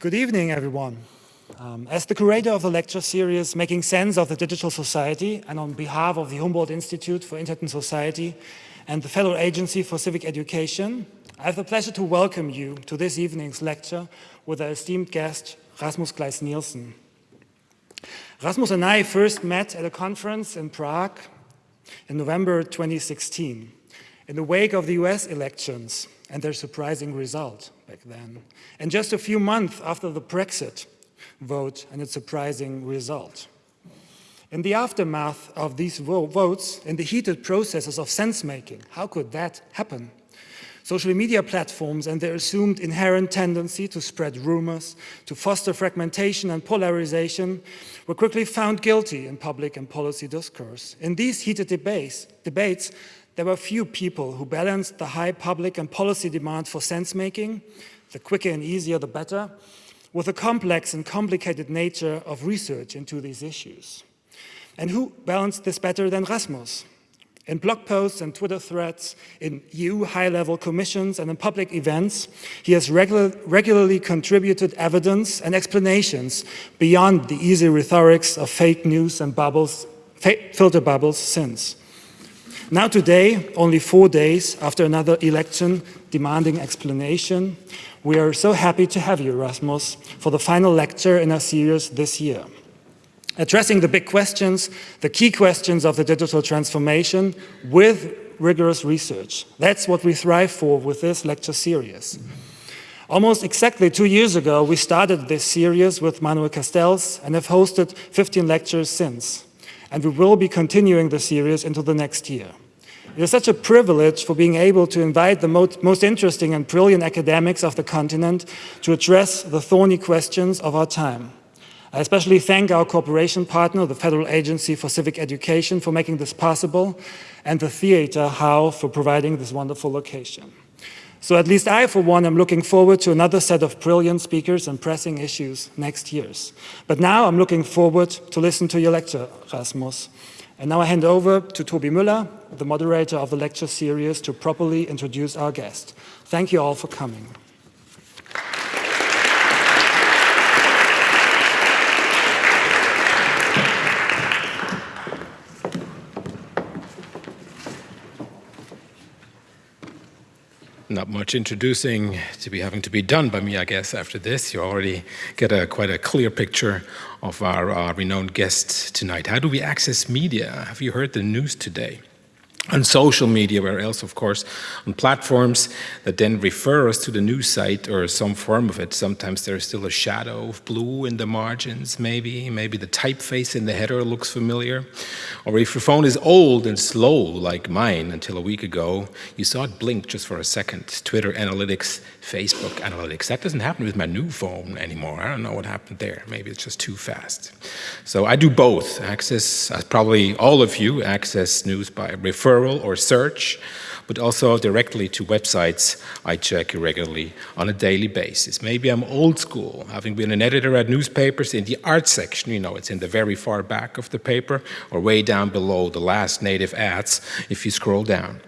Good evening, everyone. Um, as the curator of the lecture series, Making Sense of the Digital Society, and on behalf of the Humboldt Institute for Internet and Society and the Federal Agency for Civic Education, I have the pleasure to welcome you to this evening's lecture with our esteemed guest, Rasmus Kleis Nielsen. Rasmus and I first met at a conference in Prague in November 2016, in the wake of the US elections and their surprising result back then, and just a few months after the Brexit vote and its surprising result. In the aftermath of these votes, in the heated processes of sense-making, how could that happen? Social media platforms and their assumed inherent tendency to spread rumors, to foster fragmentation and polarization were quickly found guilty in public and policy discourse. In these heated debates, debates there were few people who balanced the high public and policy demand for sense-making, the quicker and easier the better, with the complex and complicated nature of research into these issues. And who balanced this better than Rasmus? In blog posts and Twitter threads, in EU high-level commissions and in public events, he has regular, regularly contributed evidence and explanations beyond the easy rhetorics of fake news and bubbles, filter bubbles since. Now today, only four days after another election demanding explanation, we are so happy to have you, Rasmus, for the final lecture in our series this year addressing the big questions, the key questions of the digital transformation with rigorous research. That's what we thrive for with this lecture series. Almost exactly two years ago, we started this series with Manuel Castells and have hosted 15 lectures since. And we will be continuing the series into the next year. It is such a privilege for being able to invite the most, most interesting and brilliant academics of the continent to address the thorny questions of our time. I especially thank our cooperation partner, the Federal Agency for Civic Education, for making this possible, and the Theatre HAU for providing this wonderful location. So at least I, for one, am looking forward to another set of brilliant speakers and pressing issues next year's. But now I'm looking forward to listen to your lecture, Rasmus. And now I hand over to Tobi Müller, the moderator of the lecture series, to properly introduce our guest. Thank you all for coming. Not much introducing to be having to be done by me, I guess, after this. You already get a quite a clear picture of our uh, renowned guest tonight. How do we access media? Have you heard the news today? On social media, where else, of course, on platforms that then refer us to the news site or some form of it. Sometimes there's still a shadow of blue in the margins, maybe. Maybe the typeface in the header looks familiar. Or if your phone is old and slow, like mine until a week ago, you saw it blink just for a second. Twitter analytics, Facebook analytics. That doesn't happen with my new phone anymore. I don't know what happened there. Maybe it's just too fast. So I do both. Access, as probably all of you, access news by referral referral or search, but also directly to websites I check regularly on a daily basis. Maybe I'm old school, having been an editor at newspapers in the art section, you know, it's in the very far back of the paper or way down below the last native ads if you scroll down.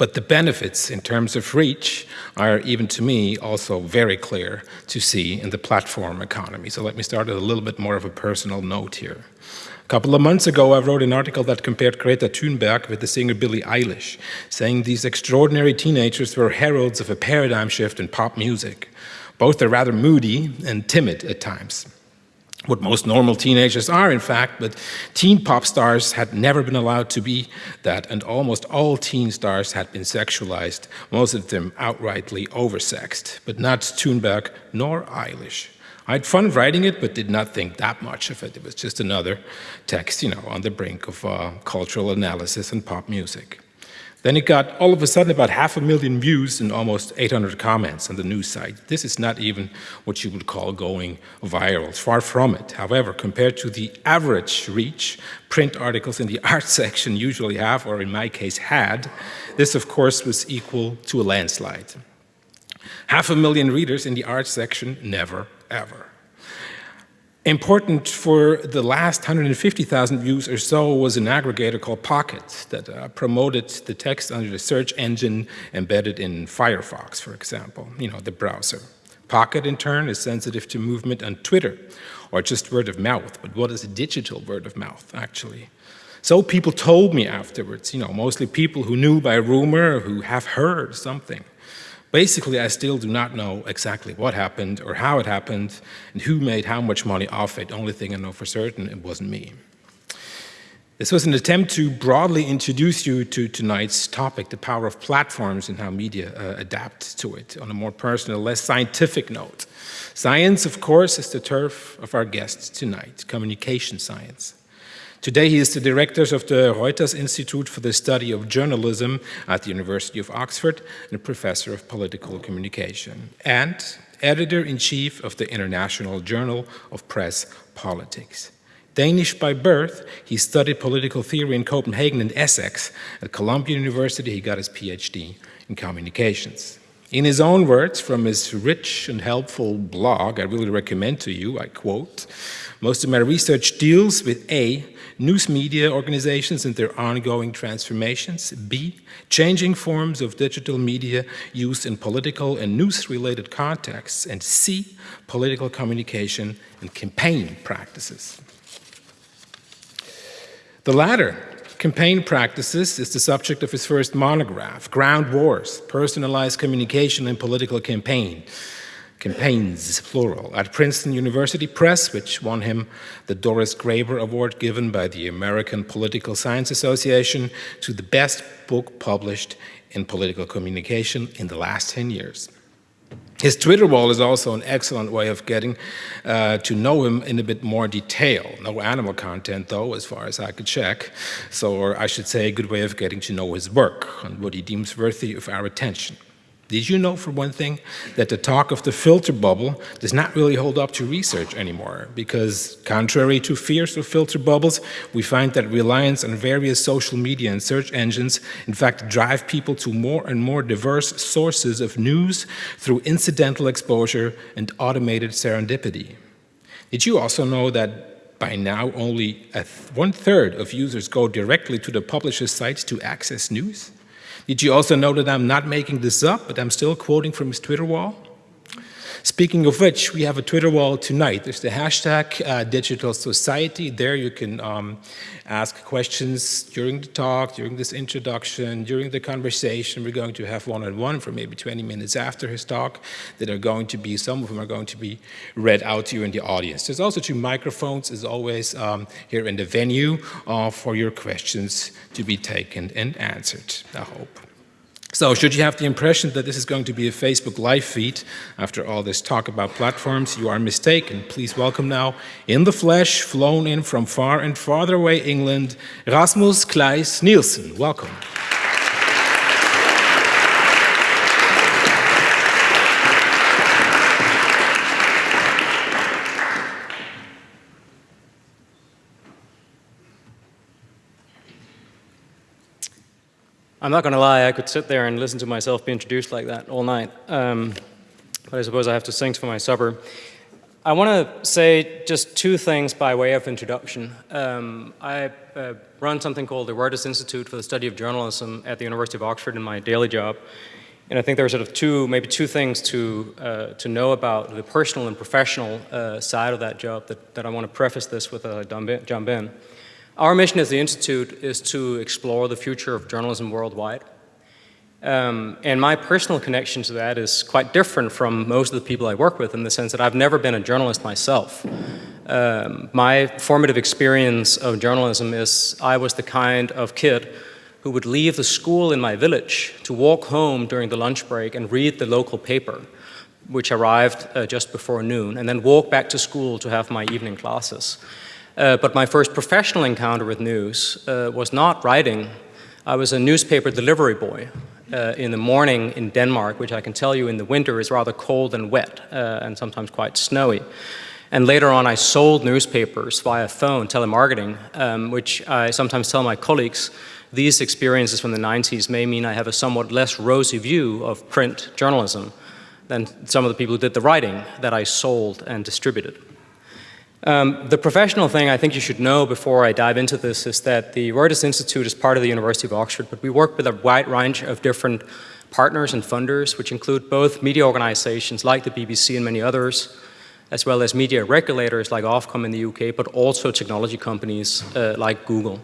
But the benefits in terms of reach are, even to me, also very clear to see in the platform economy. So let me start at a little bit more of a personal note here A couple of months ago, I wrote an article that compared Greta Thunberg with the singer Billie Eilish, saying these extraordinary teenagers were heralds of a paradigm shift in pop music. Both are rather moody and timid at times. What most normal teenagers are, in fact, but teen pop stars had never been allowed to be that, and almost all teen stars had been sexualized, most of them outrightly oversexed, but not Thunberg nor Eilish. I had fun writing it, but did not think that much of it. It was just another text, you know, on the brink of uh, cultural analysis and pop music. Then it got all of a sudden about half a million views and almost 800 comments on the news site. This is not even what you would call going viral, far from it. However, compared to the average reach print articles in the art section usually have, or in my case had, this of course was equal to a landslide. Half a million readers in the art section, never ever. Important for the last 150,000 views or so was an aggregator called Pocket that uh, promoted the text under the search engine embedded in Firefox, for example, you know, the browser. Pocket, in turn, is sensitive to movement on Twitter, or just word of mouth. But what is a digital word of mouth, actually? So people told me afterwards, you know, mostly people who knew by rumor, who have heard something. Basically, I still do not know exactly what happened or how it happened and who made how much money off it. The Only thing I know for certain, it wasn't me. This was an attempt to broadly introduce you to tonight's topic, the power of platforms and how media uh, adapt to it on a more personal, less scientific note. Science, of course, is the turf of our guests tonight, communication science. Today he is the director of the Reuters Institute for the Study of Journalism at the University of Oxford and a professor of political communication and editor-in-chief of the International Journal of Press Politics. Danish by birth, he studied political theory in Copenhagen and Essex. At Columbia University, he got his PhD in communications. In his own words, from his rich and helpful blog, I really recommend to you, I quote, most of my research deals with A, news media organizations and their ongoing transformations, B, changing forms of digital media used in political and news-related contexts, and C, political communication and campaign practices. The latter, campaign practices, is the subject of his first monograph, Ground Wars, Personalized Communication and Political Campaign, campaigns, plural, at Princeton University Press, which won him the Doris Graber Award given by the American Political Science Association to the best book published in political communication in the last 10 years. His Twitter wall is also an excellent way of getting uh, to know him in a bit more detail. No animal content, though, as far as I could check. So, or I should say, a good way of getting to know his work and what he deems worthy of our attention. Did you know, for one thing, that the talk of the filter bubble does not really hold up to research anymore? Because contrary to fears of filter bubbles, we find that reliance on various social media and search engines, in fact, drive people to more and more diverse sources of news through incidental exposure and automated serendipity. Did you also know that by now only one third of users go directly to the publisher's sites to access news? Did you also know that I'm not making this up, but I'm still quoting from his Twitter wall? Speaking of which, we have a Twitter wall tonight. There's the hashtag uh, Digital Society. There you can um, ask questions during the talk, during this introduction, during the conversation. We're going to have one-on-one -on -one for maybe 20 minutes after his talk that are going to be, some of them are going to be read out to you in the audience. There's also two microphones, as always, um, here in the venue uh, for your questions to be taken and answered, I hope. So should you have the impression that this is going to be a Facebook live feed after all this talk about platforms, you are mistaken. Please welcome now, in the flesh, flown in from far and farther away England, Rasmus Kleis Nielsen. Welcome. I'm not going to lie, I could sit there and listen to myself be introduced like that all night. Um, but I suppose I have to sing for my supper. I want to say just two things by way of introduction. Um, I uh, run something called the Reuters Institute for the Study of Journalism at the University of Oxford in my daily job. And I think there are sort of two, maybe two things to, uh, to know about the personal and professional uh, side of that job that, that I want to preface this with a jump in. Our mission as the Institute is to explore the future of journalism worldwide. Um, and my personal connection to that is quite different from most of the people I work with in the sense that I've never been a journalist myself. Um, my formative experience of journalism is I was the kind of kid who would leave the school in my village to walk home during the lunch break and read the local paper, which arrived uh, just before noon, and then walk back to school to have my evening classes. Uh, but my first professional encounter with news uh, was not writing. I was a newspaper delivery boy uh, in the morning in Denmark, which I can tell you in the winter is rather cold and wet uh, and sometimes quite snowy. And later on, I sold newspapers via phone, telemarketing, um, which I sometimes tell my colleagues, these experiences from the 90s may mean I have a somewhat less rosy view of print journalism than some of the people who did the writing that I sold and distributed. Um, the professional thing I think you should know before I dive into this is that the Reuters Institute is part of the University of Oxford, but we work with a wide range of different partners and funders, which include both media organizations like the BBC and many others, as well as media regulators like Ofcom in the UK, but also technology companies uh, like Google.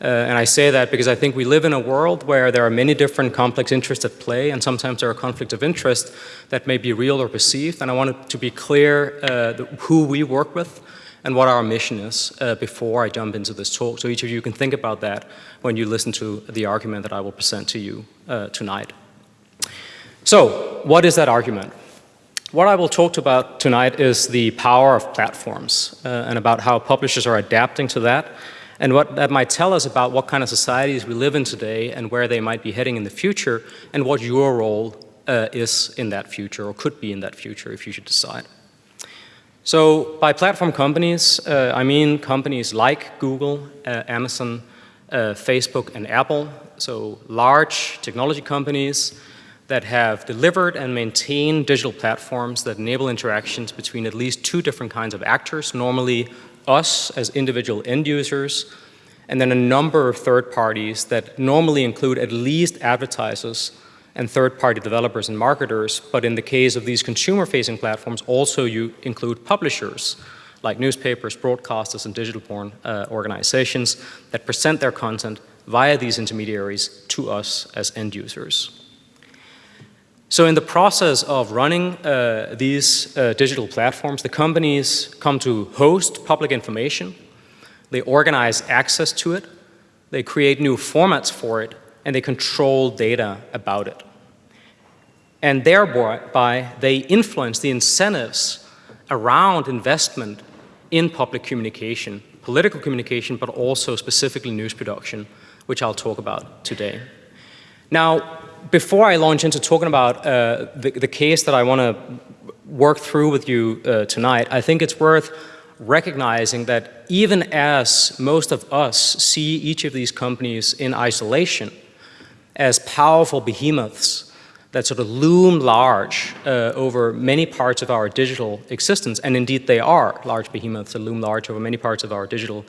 Uh, and I say that because I think we live in a world where there are many different complex interests at play, and sometimes there are conflicts of interest that may be real or perceived. And I wanted to be clear uh, who we work with and what our mission is uh, before I jump into this talk. So each of you can think about that when you listen to the argument that I will present to you uh, tonight. So what is that argument? What I will talk about tonight is the power of platforms uh, and about how publishers are adapting to that and what that might tell us about what kind of societies we live in today and where they might be heading in the future and what your role uh, is in that future or could be in that future if you should decide. So by platform companies, uh, I mean companies like Google, uh, Amazon, uh, Facebook and Apple, so large technology companies that have delivered and maintained digital platforms that enable interactions between at least two different kinds of actors, normally us as individual end users, and then a number of third parties that normally include at least advertisers and third-party developers and marketers, but in the case of these consumer-facing platforms, also you include publishers like newspapers, broadcasters, and digital-born uh, organizations that present their content via these intermediaries to us as end users. So in the process of running uh, these uh, digital platforms, the companies come to host public information, they organize access to it, they create new formats for it, and they control data about it. And thereby, they influence the incentives around investment in public communication, political communication, but also specifically news production, which I'll talk about today. Now, before I launch into talking about uh, the, the, case that I want to work through with you uh, tonight, I think it's worth recognizing that even as most of us see each of these companies in isolation as powerful behemoths that sort of loom large uh, over many parts of our digital existence, and indeed they are large behemoths that loom large over many parts of our digital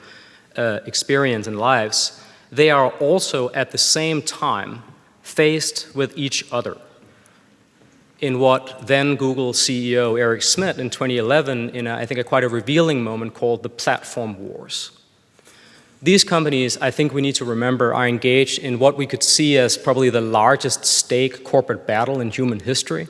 uh, experience and lives, they are also at the same time faced with each other. In what then Google CEO Eric Schmidt in 2011, in a, I think a quite a revealing moment called the platform wars. These companies, I think we need to remember, are engaged in what we could see as probably the largest stake corporate battle in human history,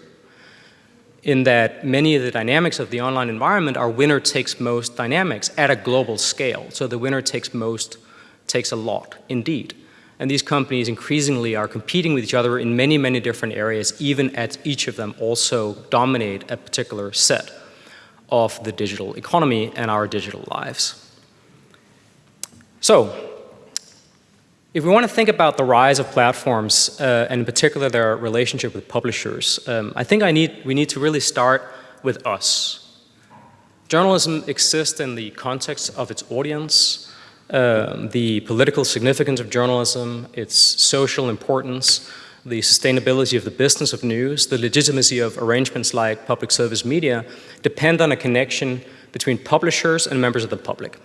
in that many of the dynamics of the online environment are winner takes most dynamics at a global scale. So the winner takes most takes a lot, indeed. And these companies increasingly are competing with each other in many, many different areas, even as each of them also dominate a particular set of the digital economy and our digital lives. So, if we want to think about the rise of platforms, uh, and in particular their relationship with publishers, um, I think I need, we need to really start with us. Journalism exists in the context of its audience, um, the political significance of journalism, its social importance, the sustainability of the business of news, the legitimacy of arrangements like public service media depend on a connection between publishers and members of the public.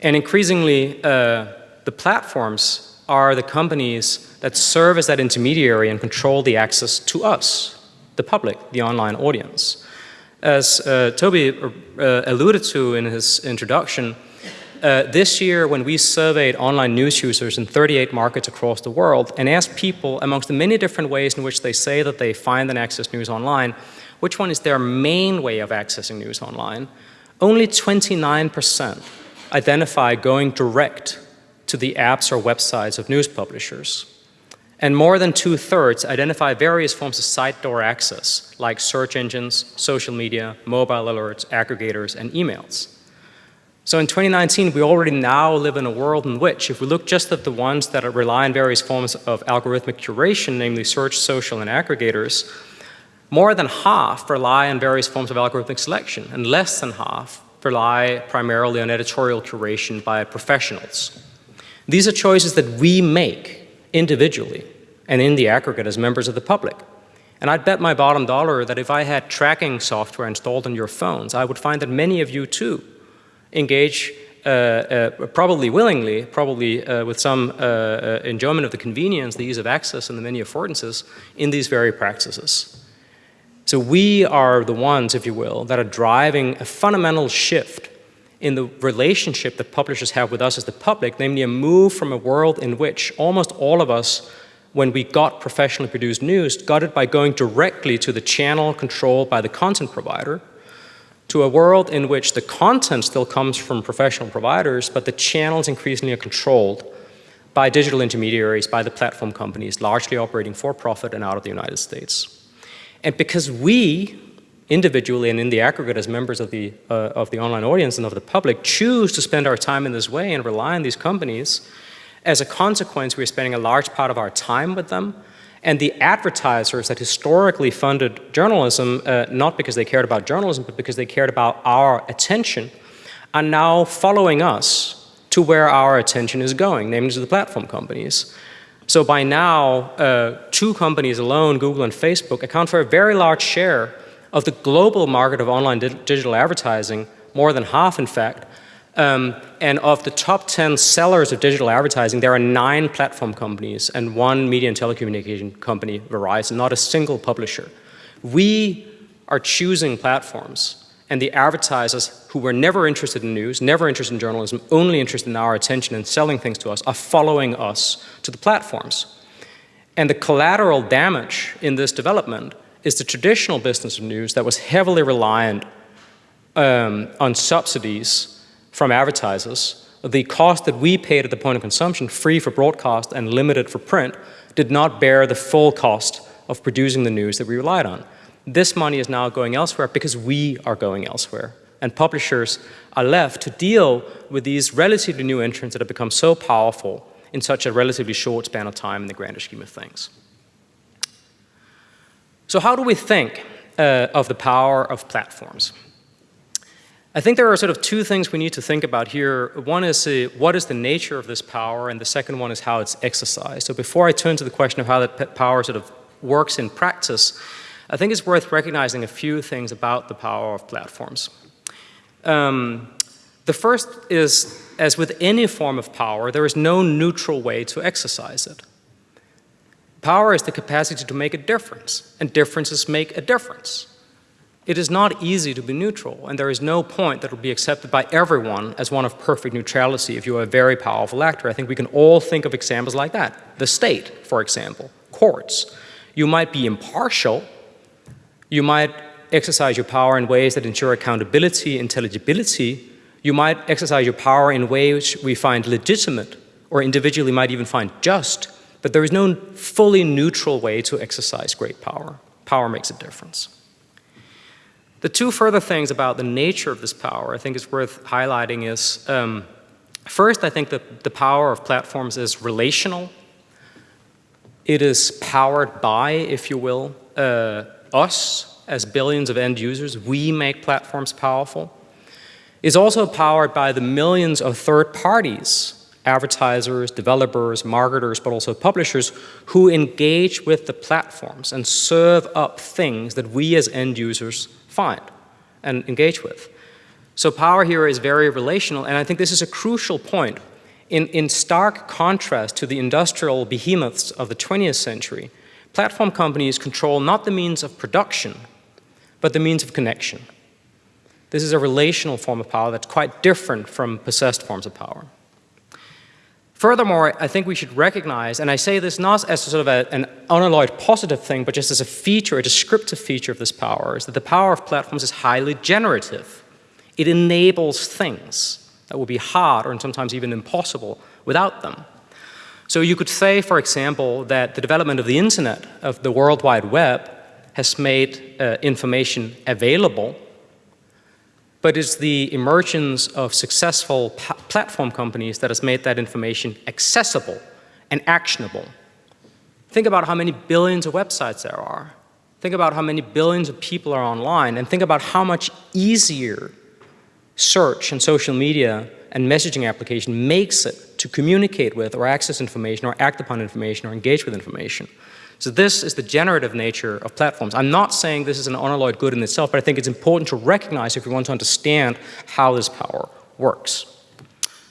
And increasingly, uh, the platforms are the companies that serve as that intermediary and control the access to us, the public, the online audience. As uh, Tobi uh, alluded to in his introduction, uh, this year, when we surveyed online news users in 38 markets across the world and asked people, amongst the many different ways in which they say that they find and access news online, which one is their main way of accessing news online, only 29% identify going direct to the apps or websites of news publishers. And more than two-thirds identify various forms of side door access, like search engines, social media, mobile alerts, aggregators, and emails. So in 2019, we already now live in a world in which, if we look just at the ones that rely on various forms of algorithmic curation, namely search, social, and aggregators, more than half rely on various forms of algorithmic selection, and less than half rely primarily on editorial curation by professionals. These are choices that we make individually and in the aggregate as members of the public. And I'd bet my bottom dollar that if I had tracking software installed on your phones, I would find that many of you too engage uh, uh, probably willingly, probably uh, with some uh, uh, enjoyment of the convenience, the ease of access, and the many affordances in these very practices. So we are the ones, if you will, that are driving a fundamental shift in the relationship that publishers have with us as the public, namely a move from a world in which almost all of us, when we got professionally produced news, got it by going directly to the channel controlled by the content provider, to a world in which the content still comes from professional providers, but the channels increasingly are controlled by digital intermediaries, by the platform companies, largely operating for profit and out of the United States. And because we, individually and in the aggregate as members of the, uh, of the online audience and of the public choose to spend our time in this way and rely on these companies, as a consequence, we're spending a large part of our time with them. And the advertisers that historically funded journalism, uh, not because they cared about journalism, but because they cared about our attention, are now following us to where our attention is going, namely to the platform companies. So by now, uh, two companies alone, Google and Facebook, account for a very large share of the global market of online di digital advertising, more than half in fact, um, and of the top 10 sellers of digital advertising, there are nine platform companies and one media and telecommunication company, Verizon, not a single publisher. We are choosing platforms and the advertisers who were never interested in news, never interested in journalism, only interested in our attention and selling things to us, are following us to the platforms. And the collateral damage in this development is the traditional business of news that was heavily reliant um, on subsidies from advertisers. The cost that we paid at the point of consumption, free for broadcast and limited for print, did not bear the full cost of producing the news that we relied on. This money is now going elsewhere because we are going elsewhere. And publishers are left to deal with these relatively new entrants that have become so powerful in such a relatively short span of time in the grander scheme of things. So how do we think uh, of the power of platforms? I think there are sort of two things we need to think about here. One is uh, what is the nature of this power, and the second one is how it's exercised. So before I turn to the question of how that power sort of works in practice, I think it's worth recognizing a few things about the power of platforms. Um, the first is, as with any form of power, there is no neutral way to exercise it. Power is the capacity to make a difference, and differences make a difference. It is not easy to be neutral, and there is no point that will be accepted by everyone as one of perfect neutrality if you are a very powerful actor. I think we can all think of examples like that. The state, for example, courts. You might be impartial, you might exercise your power in ways that ensure accountability, intelligibility. You might exercise your power in ways we find legitimate or individually might even find just, but there is no fully neutral way to exercise great power. Power makes a difference. The two further things about the nature of this power I think is worth highlighting is, um, first, I think that the power of platforms is relational. It is powered by, if you will, uh, us as billions of end users. We make platforms powerful. It's also powered by the millions of third parties advertisers, developers, marketers, but also publishers who engage with the platforms and serve up things that we as end users find and engage with. So power here is very relational, and I think this is a crucial point. In, in stark contrast to the industrial behemoths of the 20th century, platform companies control not the means of production, but the means of connection. This is a relational form of power that's quite different from possessed forms of power. Furthermore, I think we should recognize, and I say this not as sort of a, an unalloyed positive thing, but just as a feature, a descriptive feature of this power, is that the power of platforms is highly generative. It enables things that would be hard or sometimes even impossible without them. So you could say, for example, that the development of the internet, of the World Wide Web, has made uh, information available but it's the emergence of successful platform companies that has made that information accessible and actionable. Think about how many billions of websites there are. Think about how many billions of people are online and think about how much easier search and social media and messaging application makes it to communicate with or access information or act upon information or engage with information. So this is the generative nature of platforms. I'm not saying this is an unalloyed good in itself, but I think it's important to recognize if we want to understand how this power works.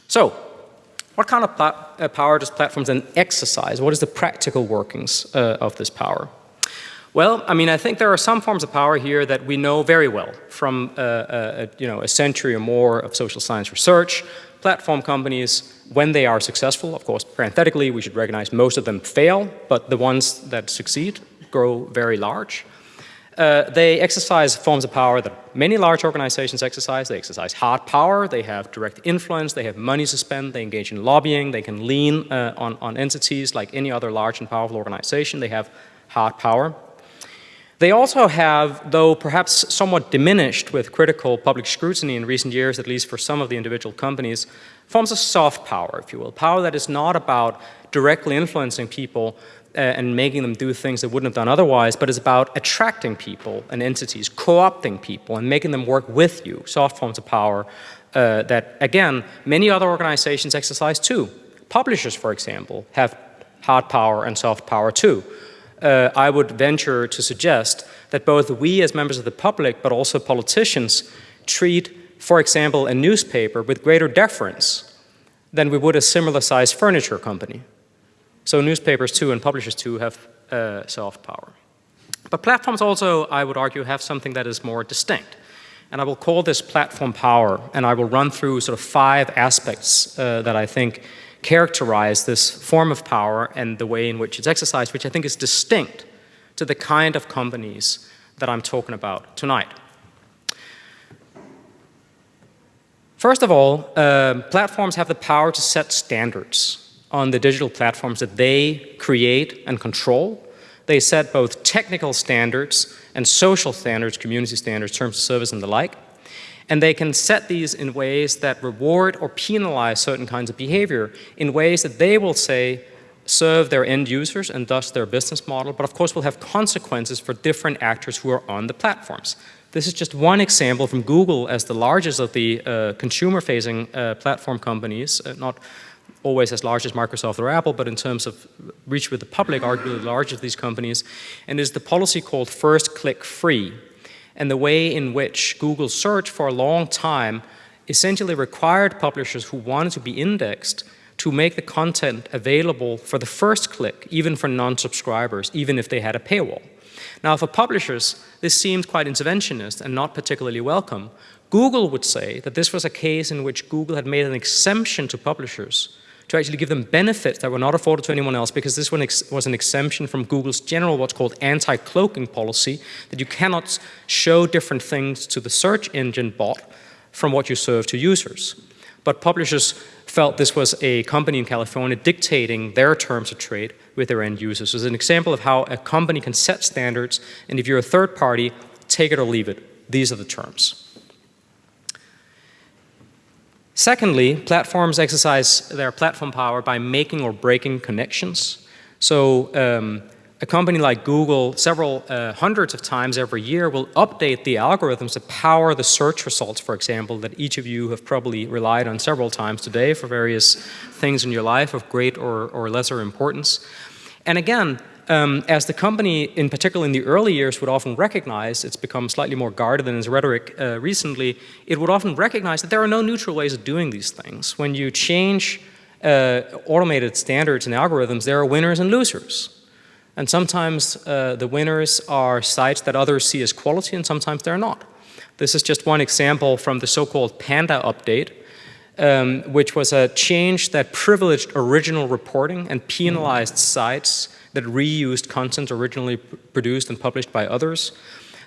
So, what kind of uh, power does platforms then exercise? What is the practical workings uh, of this power? Well, I mean, I think there are some forms of power here that we know very well from uh, uh, you know, a century or more of social science research. Platform companies, when they are successful, of course, parenthetically, we should recognize most of them fail, but the ones that succeed grow very large. Uh, they exercise forms of power that many large organizations exercise. They exercise hard power, they have direct influence, they have money to spend, they engage in lobbying, they can lean uh, on, on entities like any other large and powerful organization. They have hard power. They also have, though perhaps somewhat diminished with critical public scrutiny in recent years, at least for some of the individual companies, forms of soft power, if you will. Power that is not about directly influencing people uh, and making them do things they wouldn't have done otherwise, but is about attracting people and entities, co-opting people and making them work with you, soft forms of power uh, that, again, many other organizations exercise too. Publishers, for example, have hard power and soft power too uh, I would venture to suggest that both we as members of the public, but also politicians, treat, for example, a newspaper with greater deference than we would a similar sized furniture company. So newspapers too and publishers too have uh, soft power. But platforms also, I would argue, have something that is more distinct. And I will call this platform power, and I will run through sort of five aspects uh, that I think characterize this form of power and the way in which it's exercised, which I think is distinct to the kind of companies that I'm talking about tonight. First of all, uh, platforms have the power to set standards on the digital platforms that they create and control. They set both technical standards and social standards, community standards, terms of service and the like. And they can set these in ways that reward or penalize certain kinds of behavior in ways that they will say serve their end users and thus their business model, but of course will have consequences for different actors who are on the platforms. This is just one example from Google as the largest of the uh, consumer-facing uh, platform companies, uh, not always as large as Microsoft or Apple, but in terms of reach with the public, arguably the largest of these companies, and is the policy called first click free and the way in which Google search for a long time essentially required publishers who wanted to be indexed to make the content available for the first click, even for non-subscribers, even if they had a paywall. Now, for publishers, this seemed quite interventionist and not particularly welcome. Google would say that this was a case in which Google had made an exemption to publishers to actually give them benefits that were not afforded to anyone else because this one was an exemption from Google's general what's called anti-cloaking policy that you cannot show different things to the search engine bot from what you serve to users. But publishers felt this was a company in California dictating their terms of trade with their end users. So it's an example of how a company can set standards and if you're a third party, take it or leave it. These are the terms. Secondly, platforms exercise their platform power by making or breaking connections. So um, a company like Google several uh, hundreds of times every year will update the algorithms that power the search results, for example, that each of you have probably relied on several times today for various things in your life of great or, or lesser importance. And again, um, as the company, in particular in the early years, would often recognize, it's become slightly more guarded in its rhetoric uh, recently, it would often recognize that there are no neutral ways of doing these things. When you change uh, automated standards and algorithms, there are winners and losers. And sometimes uh, the winners are sites that others see as quality and sometimes they're not. This is just one example from the so-called Panda update, um, which was a change that privileged original reporting and penalized sites that reused content originally produced and published by others.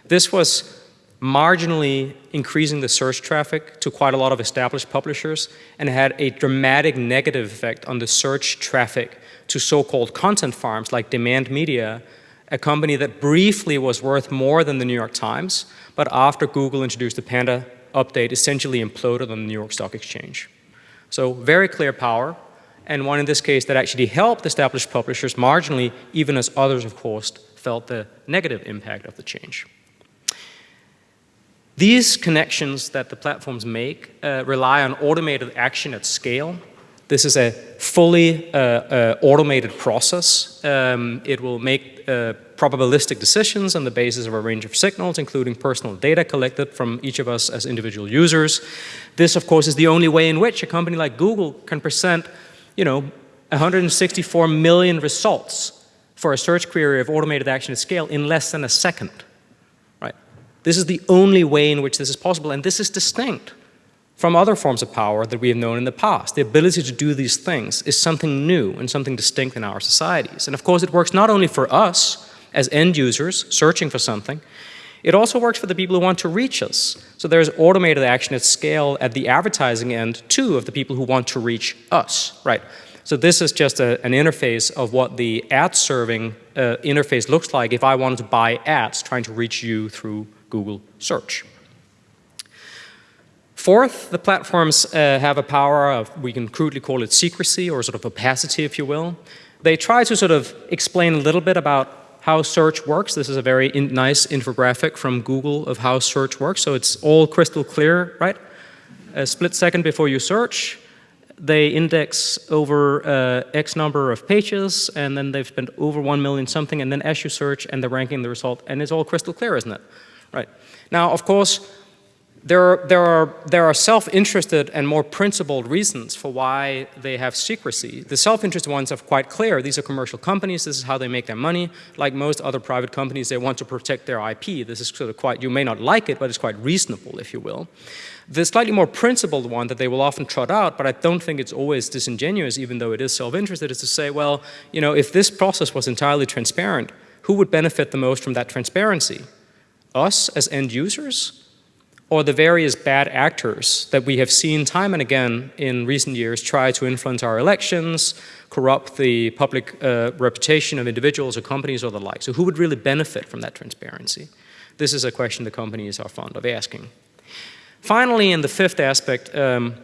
This was marginally increasing the search traffic to quite a lot of established publishers and had a dramatic negative effect on the search traffic to so-called content farms like Demand Media, a company that briefly was worth more than the New York Times, but after Google introduced the Panda update, essentially imploded on the New York Stock Exchange. So very clear power, and one in this case that actually helped established publishers marginally, even as others, of course, felt the negative impact of the change. These connections that the platforms make uh, rely on automated action at scale. This is a fully uh, uh, automated process. Um, it will make uh, probabilistic decisions on the basis of a range of signals, including personal data collected from each of us as individual users. This, of course, is the only way in which a company like Google can present, you know, 164 million results for a search query of automated action at scale in less than a second. Right? This is the only way in which this is possible, and this is distinct from other forms of power that we have known in the past. The ability to do these things is something new and something distinct in our societies. And of course, it works not only for us as end users searching for something, it also works for the people who want to reach us. So there's automated action at scale at the advertising end, too, of the people who want to reach us, right? So this is just a, an interface of what the ad serving uh, interface looks like if I wanted to buy ads trying to reach you through Google search. Fourth, the platforms uh, have a power of, we can crudely call it secrecy or sort of opacity, if you will. They try to sort of explain a little bit about how search works. This is a very in nice infographic from Google of how search works. So it's all crystal clear, right? A split second before you search, they index over uh, X number of pages, and then they've spent over 1 million something, and then as you search, and they're ranking the result, and it's all crystal clear, isn't it? Right. Now, of course, there are, there are, there are self-interested and more principled reasons for why they have secrecy. The self-interested ones are quite clear. These are commercial companies. This is how they make their money. Like most other private companies, they want to protect their IP. This is sort of quite, you may not like it, but it's quite reasonable, if you will. The slightly more principled one that they will often trot out, but I don't think it's always disingenuous, even though it is self-interested, is to say, well, you know, if this process was entirely transparent, who would benefit the most from that transparency? Us as end users? Or the various bad actors that we have seen time and again in recent years try to influence our elections, corrupt the public uh, reputation of individuals or companies or the like. So who would really benefit from that transparency? This is a question the companies are fond of asking. Finally, in the fifth aspect, um,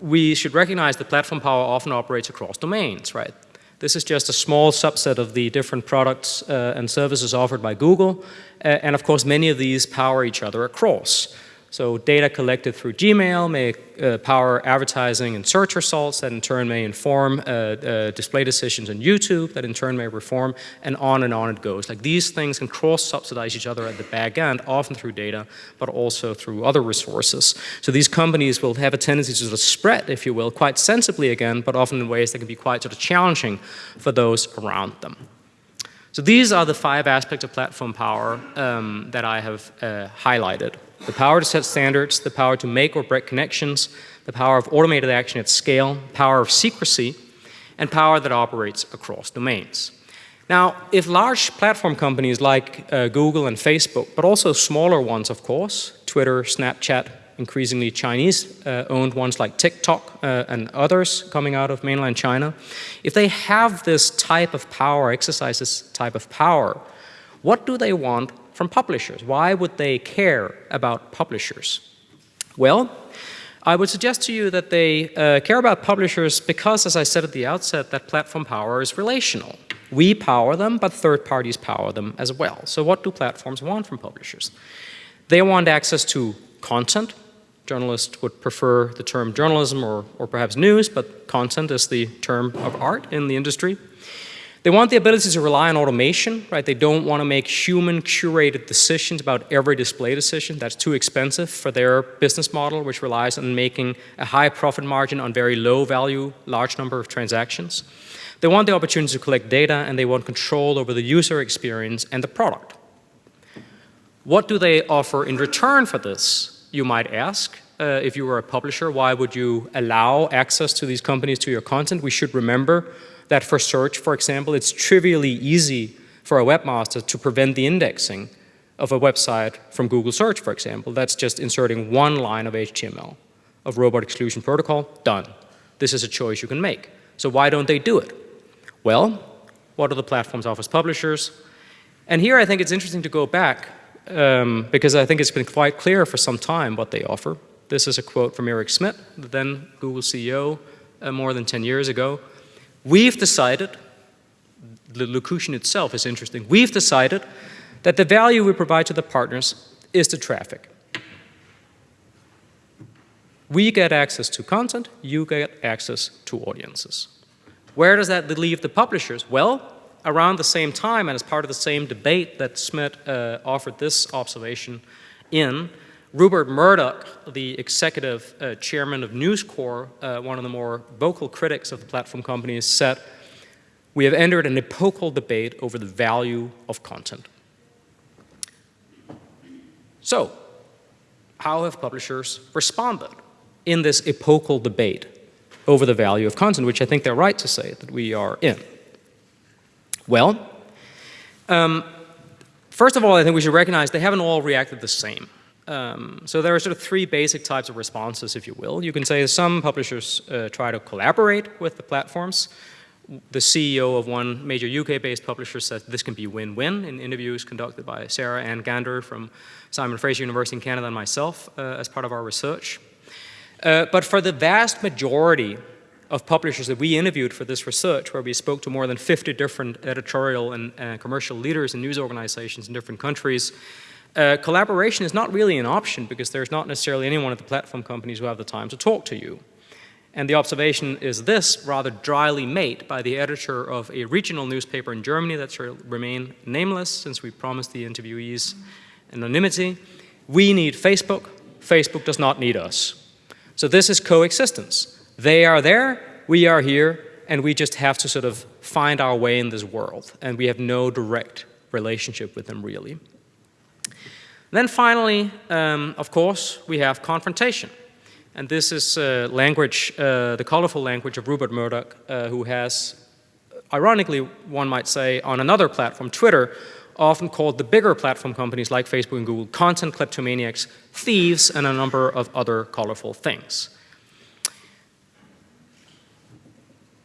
we should recognize that platform power often operates across domains, right? This is just a small subset of the different products uh, and services offered by Google. Uh, and of course, many of these power each other across. So data collected through Gmail may uh, power advertising and search results that in turn may inform uh, uh, display decisions on YouTube that in turn may reform and on and on it goes. Like these things can cross-subsidize each other at the back end, often through data, but also through other resources. So these companies will have a tendency to sort of spread, if you will, quite sensibly again, but often in ways that can be quite sort of challenging for those around them. So these are the five aspects of platform power um, that I have uh, highlighted. The power to set standards, the power to make or break connections, the power of automated action at scale, power of secrecy, and power that operates across domains. Now, if large platform companies like uh, Google and Facebook, but also smaller ones, of course, Twitter, Snapchat, increasingly Chinese-owned uh, ones like TikTok uh, and others coming out of mainland China, if they have this type of power, exercise this type of power, what do they want from publishers? Why would they care about publishers? Well, I would suggest to you that they uh, care about publishers because, as I said at the outset, that platform power is relational. We power them, but third parties power them as well. So what do platforms want from publishers? They want access to content, journalists would prefer the term journalism or, or perhaps news, but content is the term of art in the industry. They want the ability to rely on automation, right? They don't want to make human curated decisions about every display decision. That's too expensive for their business model, which relies on making a high profit margin on very low value, large number of transactions. They want the opportunity to collect data and they want control over the user experience and the product. What do they offer in return for this? you might ask. Uh, if you were a publisher, why would you allow access to these companies to your content? We should remember that for search, for example, it's trivially easy for a webmaster to prevent the indexing of a website from Google search, for example. That's just inserting one line of HTML of robot exclusion protocol, done. This is a choice you can make. So why don't they do it? Well, what are the platforms offers publishers? And here I think it's interesting to go back um, because I think it's been quite clear for some time what they offer. This is a quote from Eric Schmidt, the then Google CEO, uh, more than 10 years ago. We've decided, the locution itself is interesting, we've decided that the value we provide to the partners is the traffic. We get access to content, you get access to audiences. Where does that leave the publishers? Well, around the same time and as part of the same debate that Schmidt uh, offered this observation in, Rupert Murdoch, the executive uh, chairman of News Corp, uh, one of the more vocal critics of the platform companies, said, we have entered an epochal debate over the value of content. So, how have publishers responded in this epochal debate over the value of content, which I think they're right to say that we are in? Well, um, first of all, I think we should recognize they haven't all reacted the same. Um, so there are sort of three basic types of responses, if you will. You can say some publishers uh, try to collaborate with the platforms. The CEO of one major UK-based publisher says this can be win-win in interviews conducted by Sarah Anne Ganter from Simon Fraser University in Canada and myself uh, as part of our research. Uh, but for the vast majority of publishers that we interviewed for this research, where we spoke to more than 50 different editorial and uh, commercial leaders and news organizations in different countries, uh, collaboration is not really an option because there's not necessarily anyone at the platform companies who have the time to talk to you. And the observation is this, rather dryly made by the editor of a regional newspaper in Germany that shall remain nameless since we promised the interviewees anonymity. We need Facebook, Facebook does not need us. So this is coexistence. They are there, we are here, and we just have to sort of find our way in this world. And we have no direct relationship with them really. Then finally, um, of course, we have confrontation. And this is uh, language, uh, the colorful language of Rupert Murdoch, uh, who has, ironically, one might say, on another platform, Twitter, often called the bigger platform companies like Facebook and Google, content kleptomaniacs, thieves, and a number of other colorful things.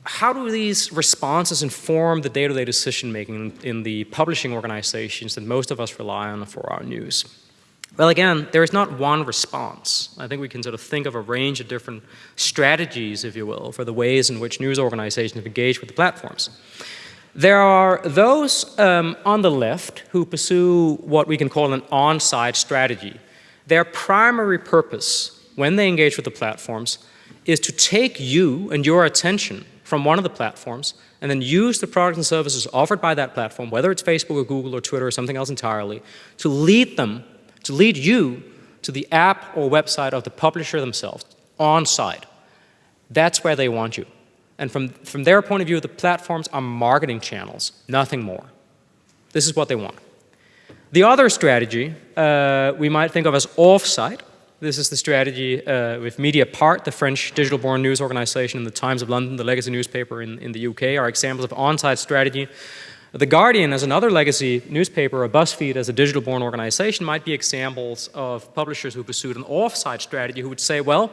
How do these responses inform the day-to-day -day decision making in the publishing organizations that most of us rely on for our news? Well, again, there is not one response. I think we can sort of think of a range of different strategies, if you will, for the ways in which news organizations have engaged with the platforms. There are those um, on the left who pursue what we can call an on-site strategy. Their primary purpose when they engage with the platforms is to take you and your attention from one of the platforms and then use the products and services offered by that platform, whether it's Facebook or Google or Twitter or something else entirely, to lead them, to lead you to the app or website of the publisher themselves, on site. That's where they want you. And from, from their point of view, the platforms are marketing channels, nothing more. This is what they want. The other strategy uh, we might think of as off-site, this is the strategy uh, with Mediapart, the French digital-born news organization, and the Times of London, the legacy newspaper in, in the UK, are examples of on-site strategy. The Guardian, as another legacy newspaper, or BuzzFeed as a digital-born organization, might be examples of publishers who pursued an off-site strategy who would say, well,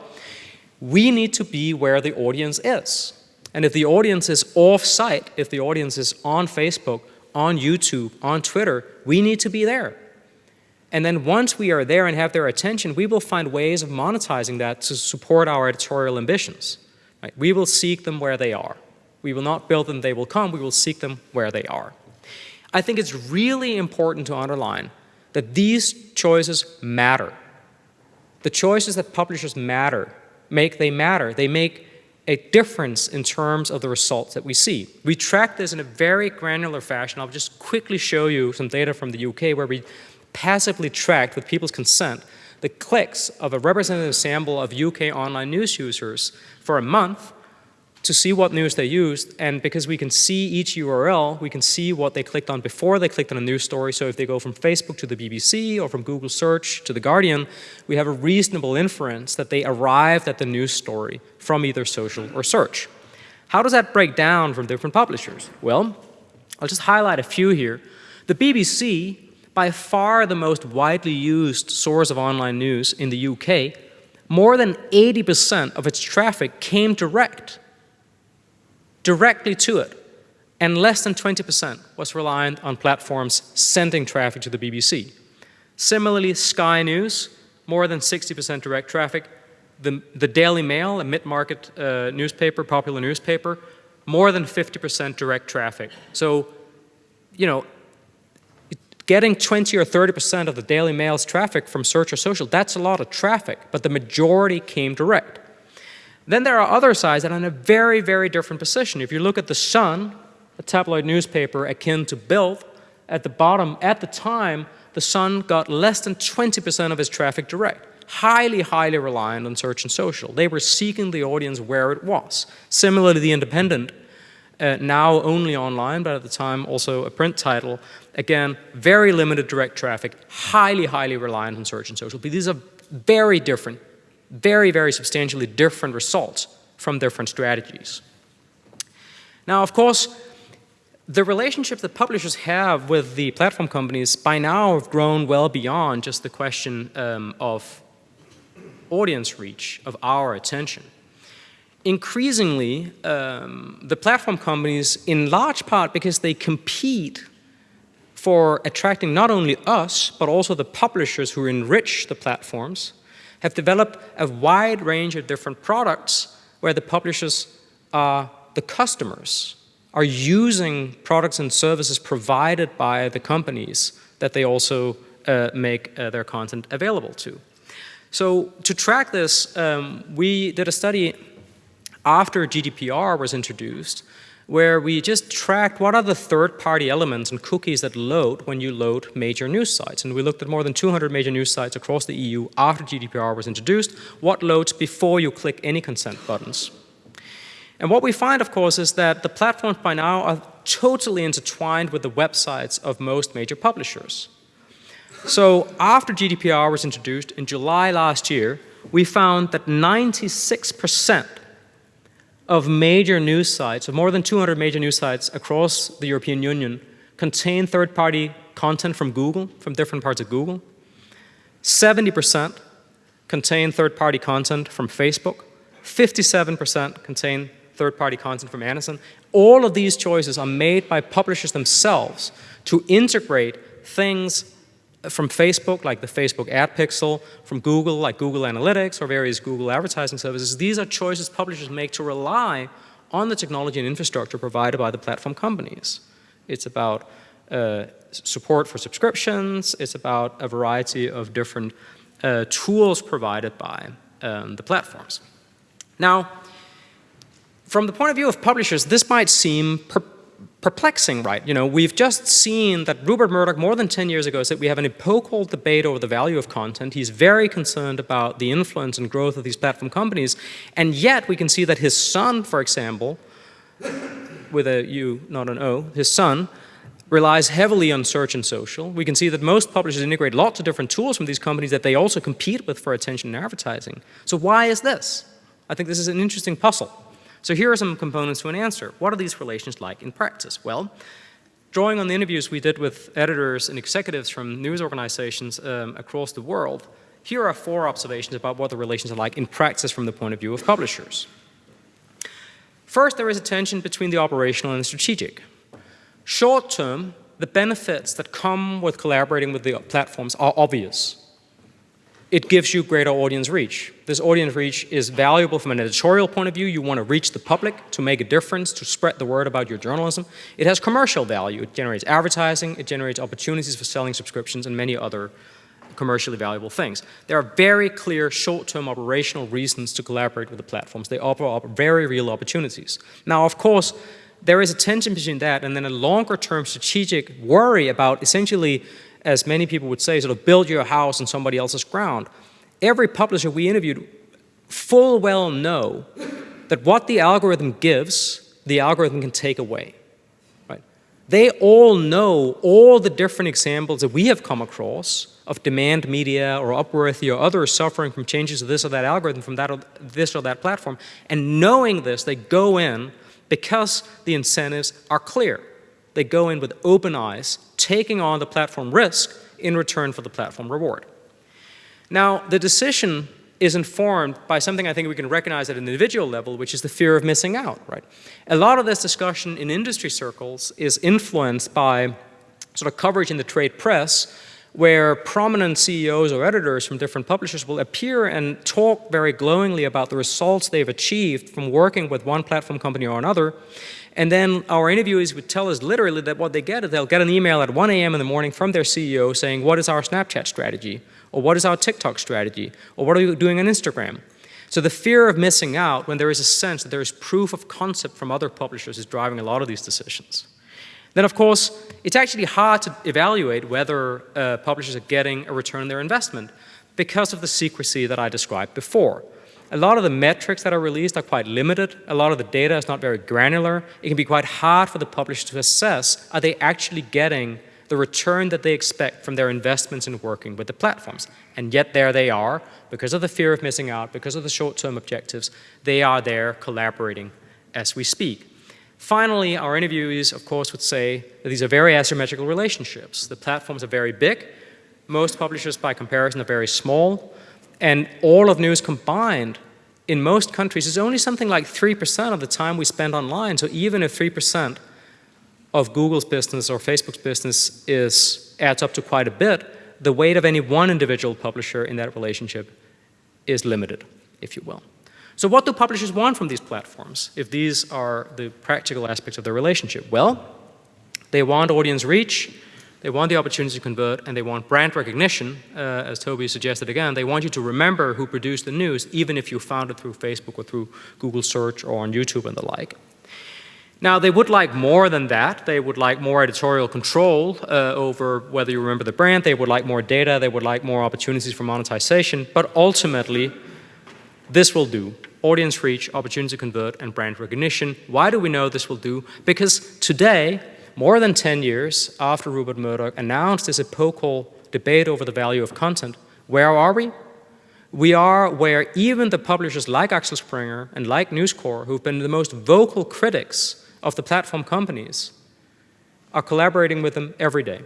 we need to be where the audience is. And if the audience is off-site, if the audience is on Facebook, on YouTube, on Twitter, we need to be there. And then once we are there and have their attention, we will find ways of monetizing that to support our editorial ambitions. Right? We will seek them where they are. We will not build them, they will come. We will seek them where they are. I think it's really important to underline that these choices matter. The choices that publishers matter, make they matter. They make a difference in terms of the results that we see. We track this in a very granular fashion. I'll just quickly show you some data from the UK where we passively tracked with people's consent the clicks of a representative sample of UK online news users for a month to see what news they used and because we can see each URL, we can see what they clicked on before they clicked on a news story. So if they go from Facebook to the BBC or from Google search to The Guardian, we have a reasonable inference that they arrived at the news story from either social or search. How does that break down from different publishers? Well, I'll just highlight a few here. The BBC by far the most widely used source of online news in the UK, more than 80% of its traffic came direct, directly to it, and less than 20% was reliant on platforms sending traffic to the BBC. Similarly, Sky News, more than 60% direct traffic. The, the, Daily Mail, a mid-market uh, newspaper, popular newspaper, more than 50% direct traffic. So, you know, getting 20 or 30% of the Daily Mail's traffic from search or social, that's a lot of traffic, but the majority came direct. Then there are other sites that are in a very, very different position. If you look at The Sun, a tabloid newspaper akin to Bild, at the bottom, at the time, the Sun got less than 20% of its traffic direct. Highly, highly reliant on search and social. They were seeking the audience where it was. Similarly, The Independent, uh, now only online, but at the time also a print title, again, very limited direct traffic, highly, highly reliant on search and social. But these are very different, very, very substantially different results from different strategies. Now, of course, the relationship that publishers have with the platform companies by now have grown well beyond just the question um, of audience reach, of our attention. Increasingly, um, the platform companies, in large part because they compete for attracting not only us, but also the publishers who enrich the platforms, have developed a wide range of different products where the publishers are the customers, are using products and services provided by the companies that they also uh, make uh, their content available to. So to track this, um, we did a study after GDPR was introduced where we just tracked what are the third-party elements and cookies that load when you load major news sites. And we looked at more than 200 major news sites across the EU after GDPR was introduced, what loads before you click any consent buttons. And what we find, of course, is that the platforms by now are totally intertwined with the websites of most major publishers. So after GDPR was introduced in July last year, we found that 96% of major news sites, of more than 200 major news sites across the European Union, contain third-party content from Google, from different parts of Google. 70% contain third-party content from Facebook. 57% contain third-party content from Amazon. All of these choices are made by publishers themselves to integrate things from Facebook, like the Facebook ad pixel, from Google, like Google Analytics or various Google advertising services. These are choices publishers make to rely on the technology and infrastructure provided by the platform companies. It's about uh, support for subscriptions. It's about a variety of different uh, tools provided by um, the platforms. Now, from the point of view of publishers, this might seem perplexing, right? You know, we've just seen that Rupert Murdoch more than 10 years ago said we have an epochal debate over the value of content. He's very concerned about the influence and growth of these platform companies. And yet we can see that his Sun, for example, with a U, not an O, his Sun, relies heavily on search and social. We can see that most publishers integrate lots of different tools from these companies that they also compete with for attention and advertising. So why is this? I think this is an interesting puzzle. So here are some components to an answer. What are these relations like in practice? Well, drawing on the interviews we did with editors and executives from news organizations um, across the world, here are four observations about what the relations are like in practice from the point of view of publishers. First, there is a tension between the operational and the strategic. Short term, the benefits that come with collaborating with the platforms are obvious it gives you greater audience reach. This audience reach is valuable from an editorial point of view. You want to reach the public to make a difference, to spread the word about your journalism. It has commercial value. It generates advertising, it generates opportunities for selling subscriptions and many other commercially valuable things. There are very clear short-term operational reasons to collaborate with the platforms. They offer up very real opportunities. Now, of course, there is a tension between that and then a longer-term strategic worry about essentially as many people would say, sort of build your house on somebody else's ground. Every publisher we interviewed full well know that what the algorithm gives, the algorithm can take away. Right? They all know all the different examples that we have come across of demand media or Upworthy or others suffering from changes to this or that algorithm from that or this or that platform. And knowing this, they go in because the incentives are clear. They go in with open eyes, taking on the platform risk in return for the platform reward. Now, the decision is informed by something I think we can recognize at an individual level, which is the fear of missing out, right? A lot of this discussion in industry circles is influenced by sort of coverage in the trade press where prominent CEOs or editors from different publishers will appear and talk very glowingly about the results they've achieved from working with one platform company or another. And then our interviewees would tell us literally that what they get is they'll get an email at 1 a.m. in the morning from their CEO saying, what is our Snapchat strategy? Or what is our TikTok strategy? Or what are you doing on Instagram? So the fear of missing out when there is a sense that there is proof of concept from other publishers is driving a lot of these decisions. Then of course, it's actually hard to evaluate whether uh, publishers are getting a return on their investment because of the secrecy that I described before. A lot of the metrics that are released are quite limited. A lot of the data is not very granular. It can be quite hard for the publisher to assess, are they actually getting the return that they expect from their investments in working with the platforms. And yet there they are, because of the fear of missing out, because of the short-term objectives, they are there collaborating as we speak. Finally, our interviewees, of course, would say that these are very asymmetrical relationships. The platforms are very big. Most publishers, by comparison, are very small. And all of news combined in most countries is only something like 3% of the time we spend online. So even if 3% of Google's business or Facebook's business is, adds up to quite a bit, the weight of any one individual publisher in that relationship is limited, if you will. So what do publishers want from these platforms if these are the practical aspects of their relationship? Well, they want audience reach, they want the opportunity to convert, and they want brand recognition, uh, as Tobi suggested again. They want you to remember who produced the news, even if you found it through Facebook or through Google search or on YouTube and the like. Now, they would like more than that. They would like more editorial control uh, over whether you remember the brand. They would like more data. They would like more opportunities for monetization. But ultimately, this will do. Audience reach, opportunity to convert, and brand recognition. Why do we know this will do? Because today, more than 10 years after Rupert Murdoch announced this epochal debate over the value of content, where are we? We are where even the publishers like Axel Springer and like News Corp, who've been the most vocal critics of the platform companies, are collaborating with them every day.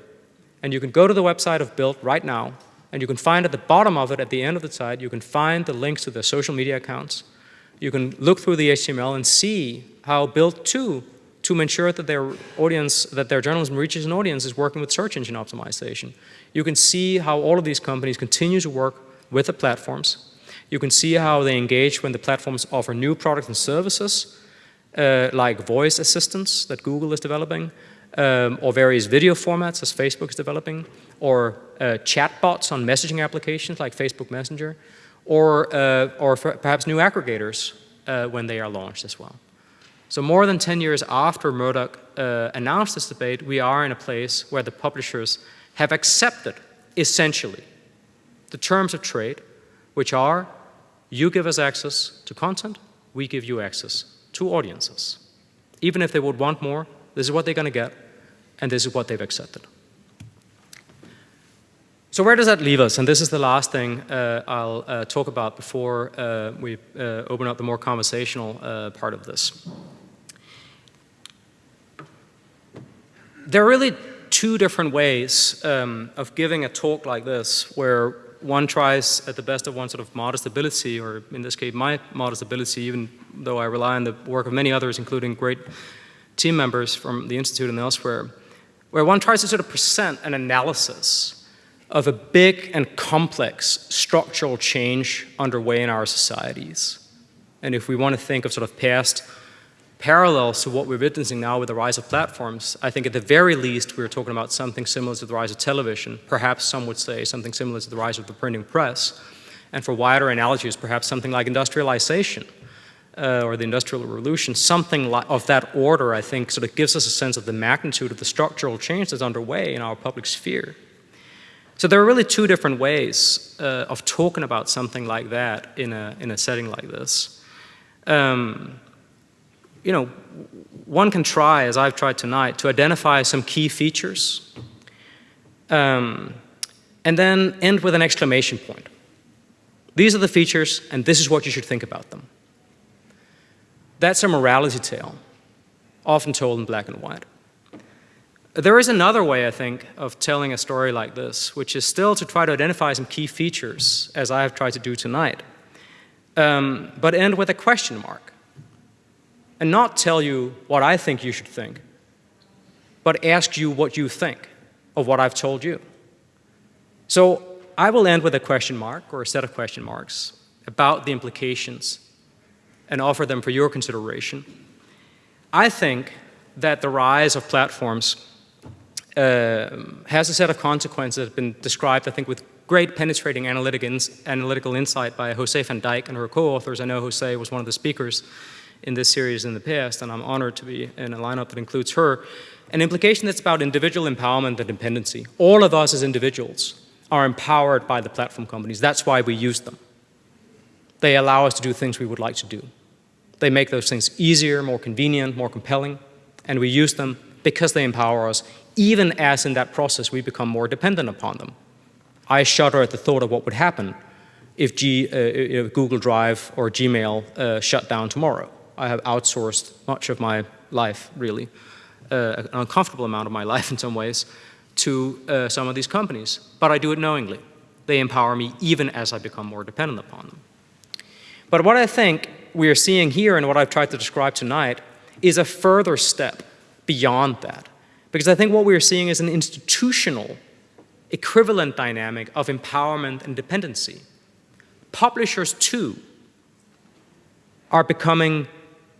And you can go to the website of Bild right now, and you can find at the bottom of it, at the end of the site, you can find the links to their social media accounts. You can look through the HTML and see how Bild too to ensure that their audience, that their journalism reaches an audience is working with search engine optimization. You can see how all of these companies continue to work with the platforms. You can see how they engage when the platforms offer new products and services, uh, like voice assistants that Google is developing, um, or various video formats as Facebook is developing, or uh, chatbots on messaging applications like Facebook Messenger, or, uh, or perhaps new aggregators uh, when they are launched as well. So more than 10 years after Murdoch uh, announced this debate, we are in a place where the publishers have accepted, essentially, the terms of trade, which are, you give us access to content, we give you access to audiences. Even if they would want more, this is what they're going to get, and this is what they've accepted. So where does that leave us? And this is the last thing uh, I'll uh, talk about before uh, we uh, open up the more conversational uh, part of this. There are really two different ways um, of giving a talk like this, where one tries at the best of one sort of modest ability, or in this case my modest ability, even though I rely on the work of many others, including great team members from the Institute and elsewhere, where one tries to sort of present an analysis of a big and complex structural change underway in our societies. And if we want to think of sort of past parallels to what we're witnessing now with the rise of platforms, I think at the very least we're talking about something similar to the rise of television. Perhaps some would say something similar to the rise of the printing press. And for wider analogies, perhaps something like industrialization uh, or the Industrial Revolution, something of that order, I think, sort of gives us a sense of the magnitude of the structural change that's underway in our public sphere. So there are really two different ways uh, of talking about something like that in a, in a setting like this. Um, you know, one can try, as I've tried tonight, to identify some key features um, and then end with an exclamation point. These are the features, and this is what you should think about them. That's a morality tale, often told in black and white. There is another way, I think, of telling a story like this, which is still to try to identify some key features, as I have tried to do tonight, um, but end with a question mark and not tell you what I think you should think, but ask you what you think of what I've told you. So I will end with a question mark or a set of question marks about the implications and offer them for your consideration. I think that the rise of platforms uh, has a set of consequences that have been described, I think, with great penetrating analytic ins analytical insight by José van Dijck and her co-authors. I know José was one of the speakers in this series in the past, and I'm honored to be in a lineup that includes her. An implication that's about individual empowerment and dependency. All of us as individuals are empowered by the platform companies. That's why we use them. They allow us to do things we would like to do. They make those things easier, more convenient, more compelling, and we use them because they empower us, even as in that process we become more dependent upon them. I shudder at the thought of what would happen if, G, uh, if Google Drive or Gmail uh, shut down tomorrow. I have outsourced much of my life, really, uh, an uncomfortable amount of my life in some ways, to uh, some of these companies. But I do it knowingly. They empower me even as I become more dependent upon them. But what I think we are seeing here and what I've tried to describe tonight is a further step beyond that. Because I think what we are seeing is an institutional equivalent dynamic of empowerment and dependency. Publishers too are becoming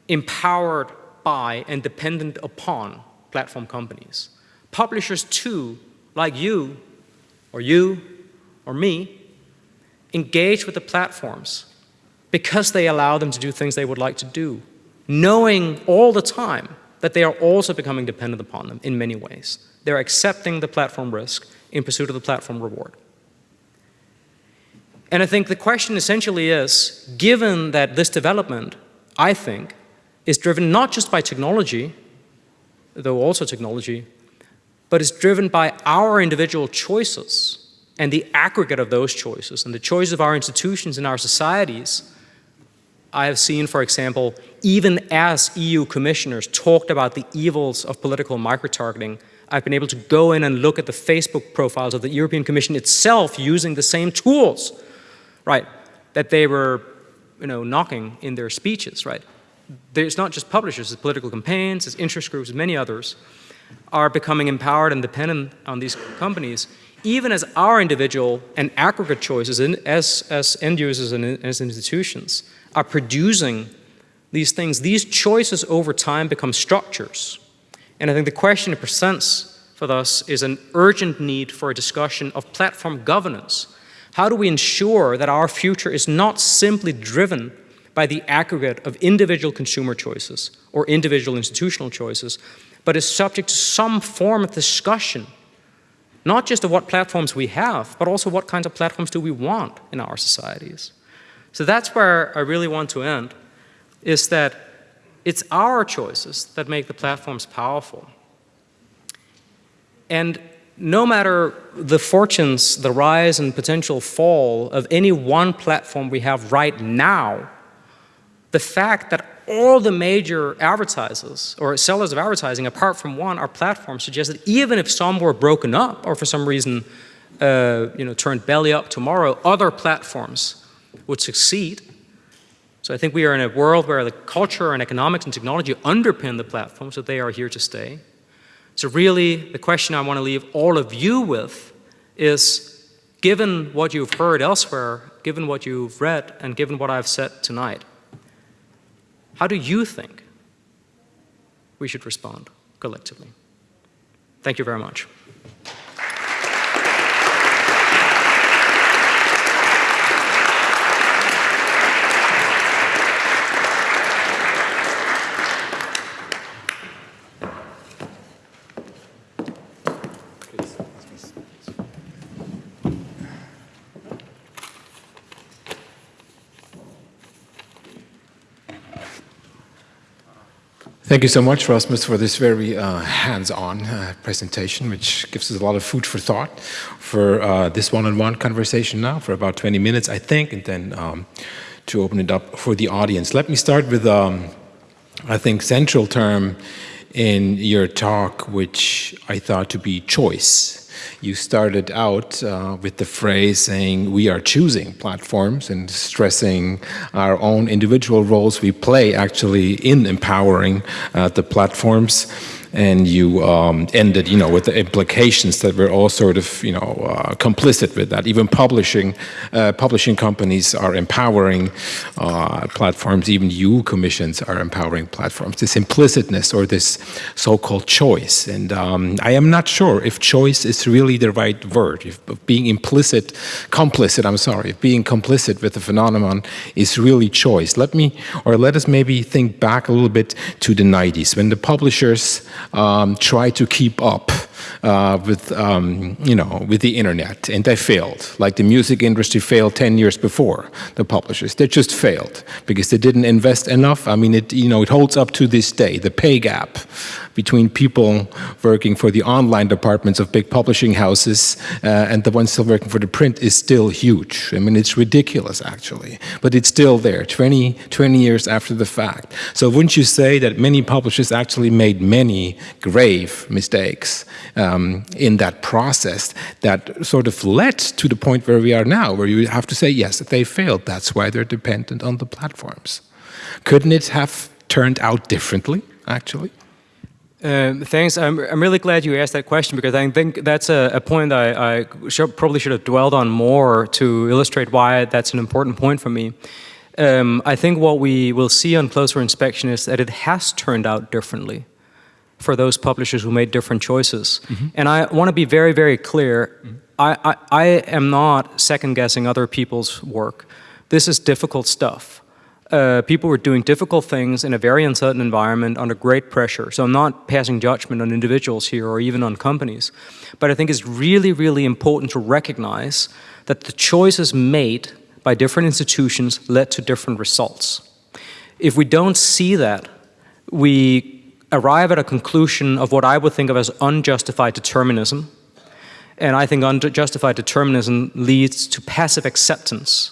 empowered by and dependent upon platform companies. Publishers too, like you, or you, or me, engage with the platforms because they allow them to do things they would like to do, knowing all the time that they are also becoming dependent upon them in many ways. They're accepting the platform risk in pursuit of the platform reward. And I think the question essentially is, given that this development, I think, is driven not just by technology, though also technology, but is driven by our individual choices and the aggregate of those choices and the choices of our institutions and our societies. I have seen, for example, even as EU commissioners talked about the evils of political micro-targeting I've been able to go in and look at the Facebook profiles of the European Commission itself using the same tools, right, that they were, you know, knocking in their speeches, right. There's not just publishers, it's political campaigns, it's interest groups, many others are becoming empowered and dependent on these companies, even as our individual and aggregate choices in, as, as end users and as institutions are producing these things. These choices over time become structures and I think the question it presents for us is an urgent need for a discussion of platform governance. How do we ensure that our future is not simply driven by the aggregate of individual consumer choices or individual institutional choices, but is subject to some form of discussion, not just of what platforms we have, but also what kinds of platforms do we want in our societies. So that's where I really want to end, is that it's our choices that make the platforms powerful. And no matter the fortunes, the rise and potential fall of any one platform we have right now, the fact that all the major advertisers or sellers of advertising, apart from one, are platforms suggests that even if some were broken up or for some reason uh, you know, turned belly up tomorrow, other platforms would succeed so I think we are in a world where the culture and economics and technology underpin the platforms, so they are here to stay. So really, the question I want to leave all of you with is, given what you've heard elsewhere, given what you've read, and given what I've said tonight, how do you think we should respond collectively? Thank you very much. Thank you so much, Rasmus, for this very uh, hands-on uh, presentation, which gives us a lot of food for thought for uh, this one-on-one -on -one conversation now for about 20 minutes, I think, and then um, to open it up for the audience. Let me start with, um, I think, central term in your talk, which I thought to be choice you started out uh, with the phrase saying we are choosing platforms and stressing our own individual roles we play actually in empowering uh, the platforms. And you um, ended, you know, with the implications that we're all sort of, you know, uh, complicit with that. Even publishing, uh, publishing companies are empowering uh, platforms. Even EU commissions are empowering platforms. This implicitness or this so-called choice, and um, I am not sure if choice is really the right word. If being implicit, complicit. I'm sorry, if being complicit with the phenomenon is really choice. Let me, or let us maybe think back a little bit to the 90s when the publishers um, tried to keep up uh, with, um, you know, with the internet, and they failed. Like the music industry failed 10 years before the publishers. They just failed because they didn't invest enough. I mean, it, you know, it holds up to this day. The pay gap between people working for the online departments of big publishing houses uh, and the ones still working for the print is still huge. I mean, it's ridiculous, actually, but it's still there 20, 20 years after the fact. So wouldn't you say that many publishers actually made many grave mistakes um, in that process that sort of led to the point where we are now, where you have to say, yes, they failed. That's why they're dependent on the platforms. Couldn't it have turned out differently, actually? Um, thanks. I'm, I'm really glad you asked that question because I think that's a, a point I, I probably should have dwelled on more to illustrate why that's an important point for me. Um, I think what we will see on closer inspection is that it has turned out differently for those publishers who made different choices. Mm -hmm. And I want to be very, very clear. Mm -hmm. I, I, I am not second guessing other people's work. This is difficult stuff uh, people were doing difficult things in a very uncertain environment under great pressure. So I'm not passing judgment on individuals here or even on companies. But I think it's really, really important to recognize that the choices made by different institutions led to different results. If we don't see that, we arrive at a conclusion of what I would think of as unjustified determinism. And I think unjustified determinism leads to passive acceptance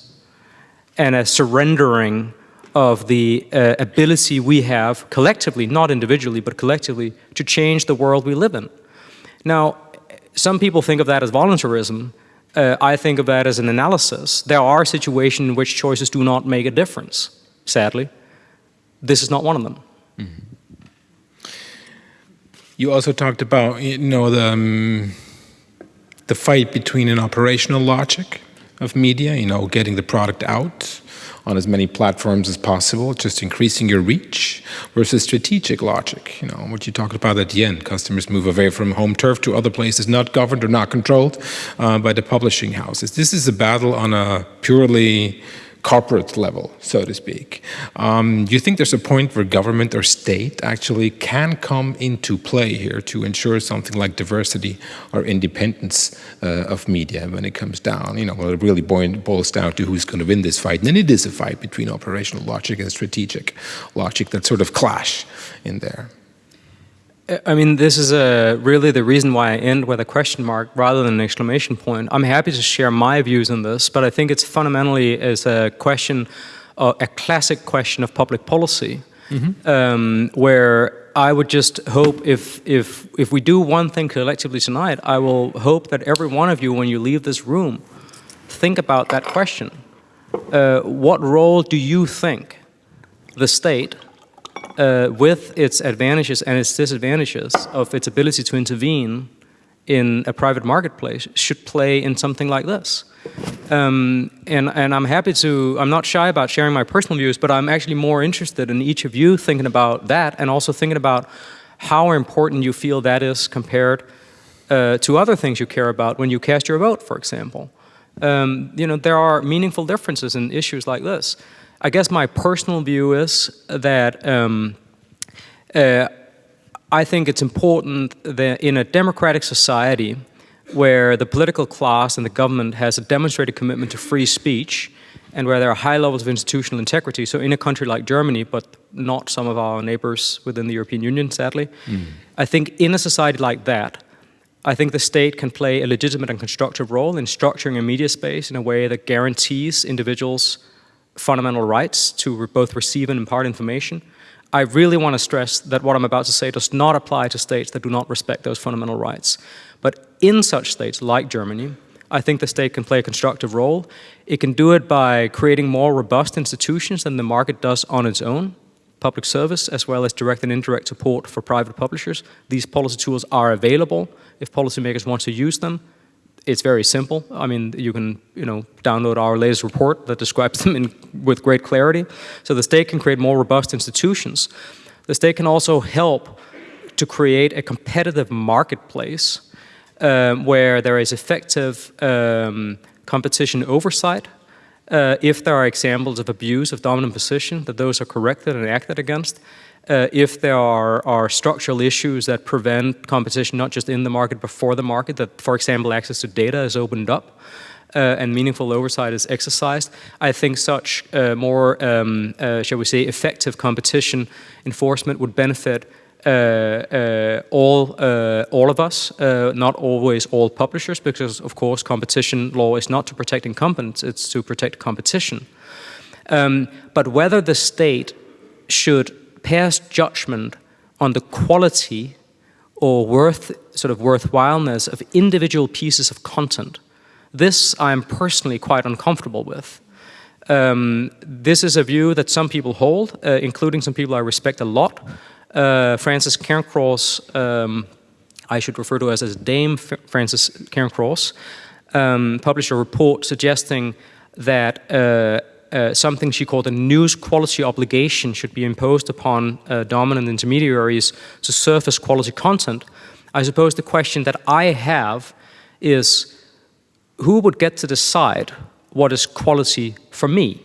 and a surrendering of the uh, ability we have collectively, not individually, but collectively, to change the world we live in. Now, some people think of that as voluntarism. Uh, I think of that as an analysis. There are situations in which choices do not make a difference, sadly. This is not one of them. Mm -hmm. You also talked about, you know, the, um, the fight between an operational logic of media, you know, getting the product out, on as many platforms as possible, just increasing your reach versus strategic logic. You know, what you talked about at the end, customers move away from home turf to other places not governed or not controlled uh, by the publishing houses. This is a battle on a purely corporate level, so to speak. Um, do you think there's a point where government or state actually can come into play here to ensure something like diversity or independence uh, of media when it comes down? You know, well, it really boils down to who's going to win this fight. And then it is a fight between operational logic and strategic logic that sort of clash in there. I mean, this is uh, really the reason why I end with a question mark rather than an exclamation point. I'm happy to share my views on this, but I think it's fundamentally as a question, uh, a classic question of public policy, mm -hmm. um, where I would just hope if, if, if we do one thing collectively tonight, I will hope that every one of you, when you leave this room, think about that question. Uh, what role do you think the state uh, with its advantages and its disadvantages of its ability to intervene in a private marketplace should play in something like this. Um, and, and I'm happy to, I'm not shy about sharing my personal views, but I'm actually more interested in each of you thinking about that and also thinking about how important you feel that is compared uh, to other things you care about when you cast your vote, for example. Um, you know, there are meaningful differences in issues like this. I guess my personal view is that um, uh, I think it's important that in a democratic society where the political class and the government has a demonstrated commitment to free speech and where there are high levels of institutional integrity, so in a country like Germany, but not some of our neighbors within the European Union, sadly, mm. I think in a society like that, I think the state can play a legitimate and constructive role in structuring a media space in a way that guarantees individuals fundamental rights to both receive and impart information. I really want to stress that what I'm about to say does not apply to states that do not respect those fundamental rights. But in such states like Germany, I think the state can play a constructive role. It can do it by creating more robust institutions than the market does on its own. public service, as well as direct and indirect support for private publishers. These policy tools are available if policymakers want to use them. It's very simple. I mean, you can you know, download our latest report that describes them in, with great clarity. So the state can create more robust institutions. The state can also help to create a competitive marketplace um, where there is effective um, competition oversight. Uh, if there are examples of abuse of dominant position, that those are corrected and acted against. Uh, if there are, are, structural issues that prevent competition not just in the market but for the market, that for example access to data is opened up uh, and meaningful oversight is exercised, I think such uh, more, um, uh, shall we say, effective competition enforcement would benefit uh, uh, all uh, all of us, not always all publishers, because of course competition law is not to protect incumbents, it's to protect competition. Um, but whether the state should pass judgment on the quality or worth, sort of worthwhileness of individual pieces of content, this I'm personally quite uncomfortable with. Um, this is a view that some people hold, uh, including some people I respect a lot, uh, Frances Cairncross, um, I should refer to as, as Dame F Frances Cairncross, um, published a report suggesting that uh, uh, something she called a news quality obligation should be imposed upon uh, dominant intermediaries to surface quality content. I suppose the question that I have is who would get to decide what is quality for me?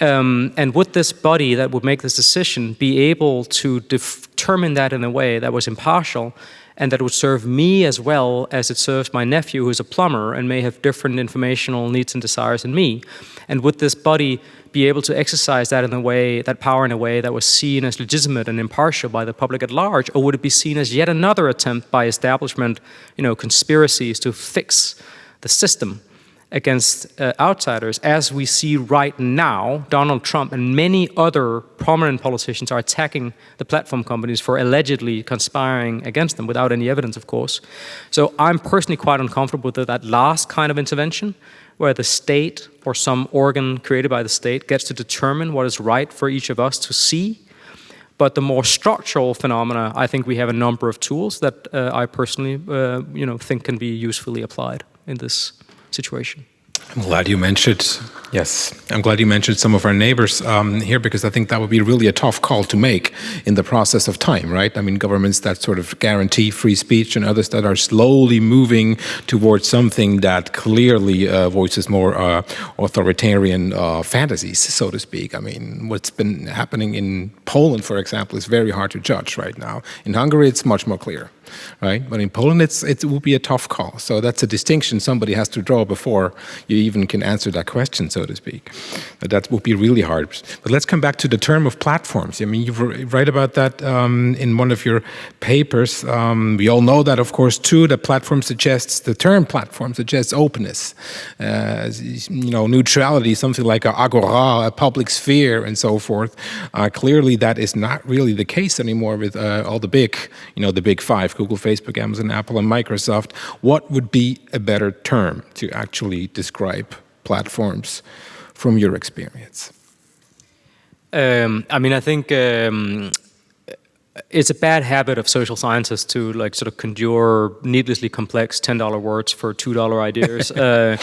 Um, and would this body that would make this decision be able to determine that in a way that was impartial and that would serve me as well as it serves my nephew who's a plumber and may have different informational needs and desires than me? And would this body be able to exercise that in a way, that power in a way that was seen as legitimate and impartial by the public at large, or would it be seen as yet another attempt by establishment, you know, conspiracies to fix the system? Against uh, outsiders, as we see right now, Donald Trump and many other prominent politicians are attacking the platform companies for allegedly conspiring against them without any evidence, of course. So I'm personally quite uncomfortable with that last kind of intervention, where the state or some organ created by the state gets to determine what is right for each of us to see. But the more structural phenomena, I think we have a number of tools that uh, I personally, uh, you know, think can be usefully applied in this situation. I'm glad you mentioned, yes, I'm glad you mentioned some of our neighbors um, here because I think that would be really a tough call to make in the process of time, right? I mean, governments that sort of guarantee free speech and others that are slowly moving towards something that clearly uh, voices more uh, authoritarian uh, fantasies, so to speak. I mean, what's been happening in Poland, for example, is very hard to judge right now. In Hungary, it's much more clear right? But in Poland, it's, it will be a tough call. So that's a distinction somebody has to draw before you even can answer that question, so to speak. That would be really hard. But let's come back to the term of platforms. I mean, you write about that um, in one of your papers. Um, we all know that, of course, too, the platform suggests, the term platform suggests openness, uh, you know, neutrality, something like a agora, a public sphere, and so forth. Uh, clearly, that is not really the case anymore with uh, all the big, you know, the big five, Google, Facebook, Amazon, Apple, and Microsoft, what would be a better term to actually describe platforms from your experience? Um, I mean, I think um, it's a bad habit of social scientists to like sort of conjure needlessly complex $10 words for $2 ideas. uh,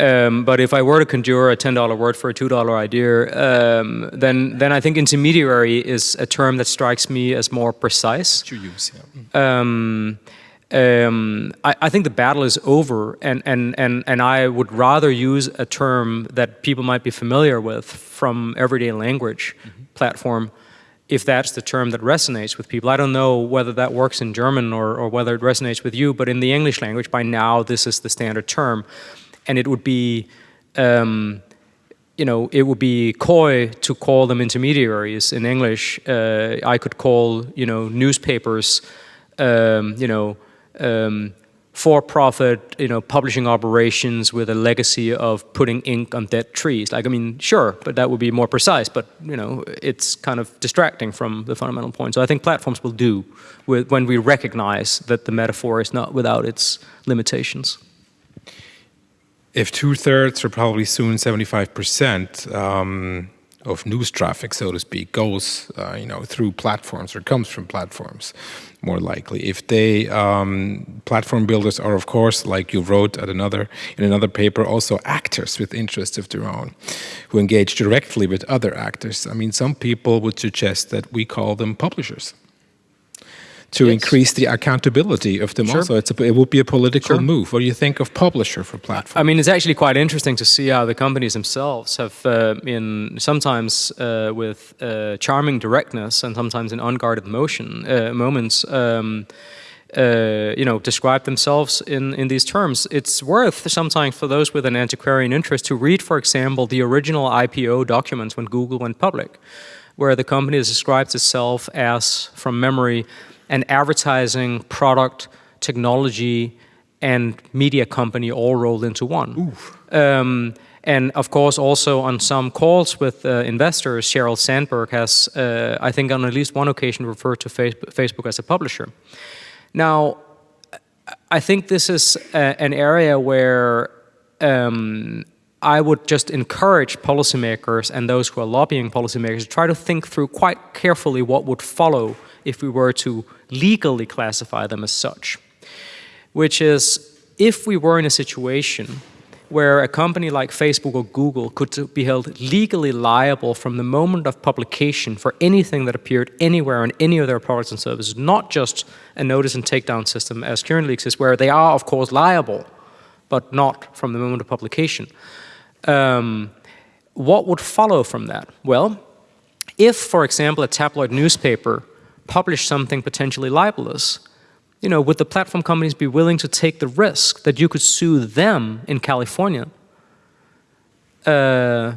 um, but if I were to conjure a $10 word for a $2 idea, um, then, then I think intermediary is a term that strikes me as more precise. To use, yeah. Um, um, I, I, think the battle is over, and, and, and, and I would rather use a term that people might be familiar with from everyday language mm -hmm. platform, if that's the term that resonates with people. I don't know whether that works in German or, or whether it resonates with you, but in the English language, by now, this is the standard term and it would be, um, you know, it would be coy to call them intermediaries in English. Uh, I could call, you know, newspapers, um, you know, um, for-profit, you know, publishing operations with a legacy of putting ink on dead trees. Like, I mean, sure, but that would be more precise. But you know, it's kind of distracting from the fundamental point. So I think platforms will do with, when we recognize that the metaphor is not without its limitations if two thirds or probably soon 75% um, of news traffic, so to speak, goes, uh, you know, through platforms or comes from platforms, more likely. If they, um, platform builders are, of course, like you wrote at another in another paper, also actors with interests of their own, who engage directly with other actors. I mean, some people would suggest that we call them publishers to Yes. increase the accountability of them Sure. also. It's a, it would be a political Sure. move. What do you think of publisher for platform? I mean, it's actually quite interesting to see how the companies themselves have, uh, in sometimes uh, with uh, charming directness and sometimes in unguarded motion uh, moments, um, uh, you know, describe themselves in, in these terms. It's worth sometimes for those with an antiquarian interest to read, for example, the original IPO documents when Google went public, where the company describes itself as, from memory, an advertising, product, technology, and media company all rolled into one. Um, and of course, also on some calls with uh, investors, Sheryl Sandberg has, uh, I think, on at least one occasion referred to Facebook, Facebook as a publisher. Now, I think this is a, an area where um, I would just encourage policymakers and those who are lobbying policymakers to try to think through quite carefully what would follow if we were to legally classify them as such. Which is, if we were in a situation where a company like Facebook or Google could be held legally liable from the moment of publication for anything that appeared anywhere on any of their products and services, not just a notice and takedown system as currently exists, where they are, of course, liable, but not from the moment of publication. Um, what would follow from that? Well, if, for example, a tabloid newspaper published something potentially libelous, you know, would the platform companies be willing to take the risk that you could sue them in California uh,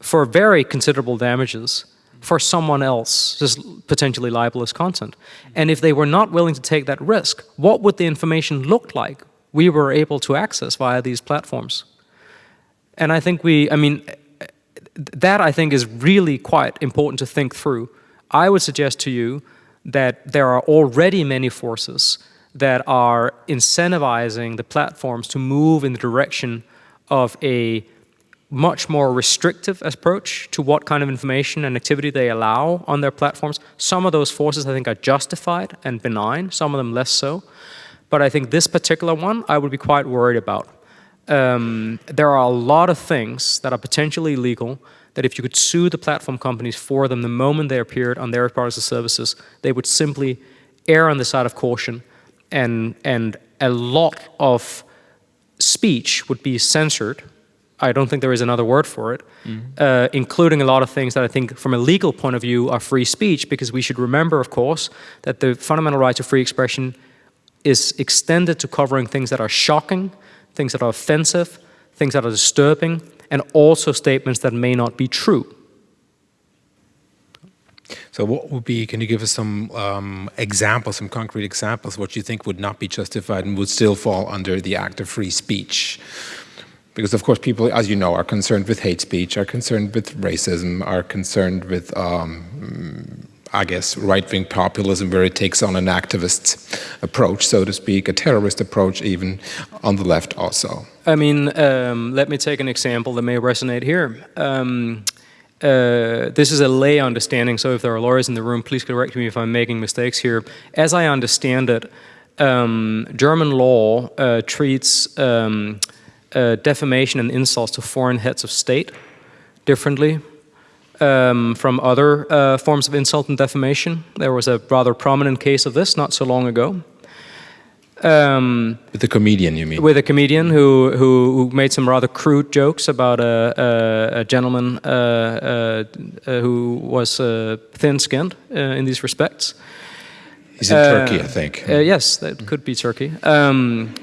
for very considerable damages for someone else's potentially libelous content? And if they were not willing to take that risk, what would the information look like we were able to access via these platforms? And I think we, I mean, that I think is really quite important to think through. I would suggest to you that there are already many forces that are incentivizing the platforms to move in the direction of a much more restrictive approach to what kind of information and activity they allow on their platforms. Some of those forces I think are justified and benign, some of them less so. But I think this particular one I would be quite worried about. Um, there are a lot of things that are potentially illegal that if you could sue the platform companies for them the moment they appeared on their products or services, they would simply err on the side of caution and, and a lot of speech would be censored. I don't think there is another word for it, uh, including a lot of things that I think from a legal point of view are free speech, because we should remember, of course, that the fundamental right to free expression is extended to covering things that are shocking, things that are offensive, things that are disturbing, and also statements that may not be true. So what would be, can you give us some um, examples, some concrete examples, what you think would not be justified and would still fall under the act of free speech? Because of course people, as you know, are concerned with hate speech, are concerned with racism, are concerned with, um, I guess, right-wing populism where it takes on an activist approach, so to speak, a terrorist approach even on the left also. I mean, um, let me take an example that may resonate here. Um, uh, this is a lay understanding, so if there are lawyers in the room, please correct me if I'm making mistakes here. As I understand it, um, German law uh, treats um, uh, defamation and insults to foreign heads of state differently um, from other uh, forms of insult and defamation. There was a rather prominent case of this not so long ago. Um, With the comedian, you mean? with a comedian who, who, who made some rather crude jokes about a, a, a gentleman uh, uh, uh, who was uh, thin-skinned uh, in these respects. He's in Turkey, I think. Uh, yes, that could be Turkey. Um,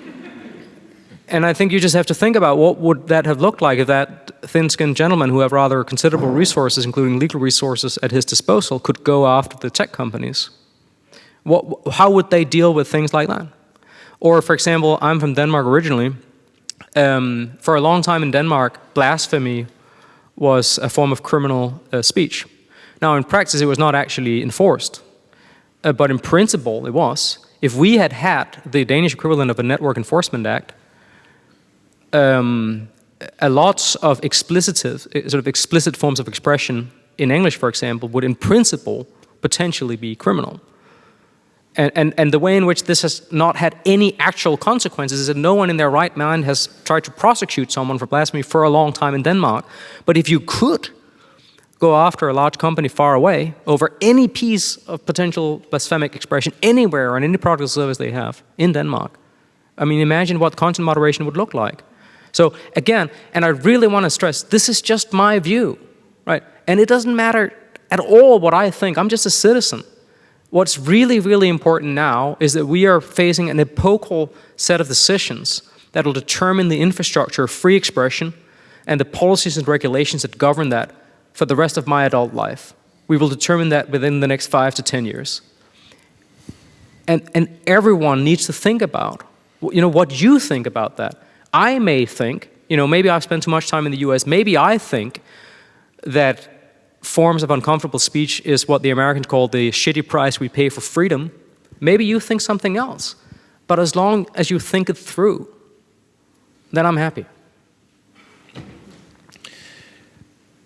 and I think you just have to think about what would that have looked like if that thin-skinned gentleman, who have rather considerable resources, including legal resources at his disposal, could go after the tech companies. What, how would they deal with things like that? Or, for example, I'm from Denmark originally. Um, for a long time in Denmark, blasphemy was a form of criminal uh, speech. Now, in practice, it was not actually enforced, uh, but in principle, it was. If we had had the Danish equivalent of a Network Enforcement Act, um, a lots of explicitive, sort of explicit forms of expression in English, for example, would in principle potentially be criminal. And, and, and the way in which this has not had any actual consequences is that no one in their right mind has tried to prosecute someone for blasphemy for a long time in Denmark. But if you could go after a large company far away over any piece of potential blasphemic expression anywhere on any product or service they have in Denmark, I mean, imagine what content moderation would look like. So again, and I really want to stress, this is just my view, right? And it doesn't matter at all what I think, I'm just a citizen. What's really, really important now is that we are facing an epochal set of decisions that will determine the infrastructure of free expression and the policies and regulations that govern that for the rest of my adult life. We will determine that within the next five to 10 years. And, and everyone needs to think about, you know, what you think about that. I may think, you know, maybe I've spent too much time in the US, maybe I think that forms of uncomfortable speech is what the Americans call the shitty price we pay for freedom, maybe you think something else. But as long as you think it through, then I'm happy.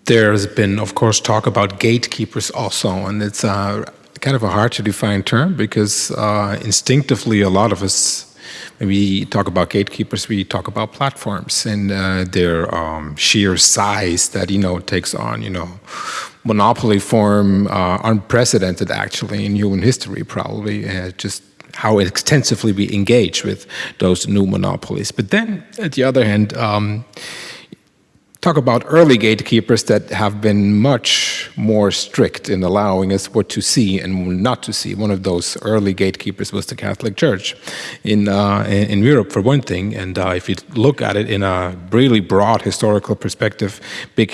There's been, of course, talk about gatekeepers also, and it's uh, kind of a hard to define term because uh, instinctively a lot of us we talk about gatekeepers, we talk about platforms and uh, their um, sheer size that you know takes on you know monopoly form, uh, unprecedented actually in human history, probably uh, just how extensively we engage with those new monopolies. But then, at the other hand. Um, talk about early gatekeepers that have been much more strict in allowing us what to see and not to see. One of those early gatekeepers was the Catholic Church in, uh, in Europe, for one thing. And uh, if you look at it in a really broad historical perspective, big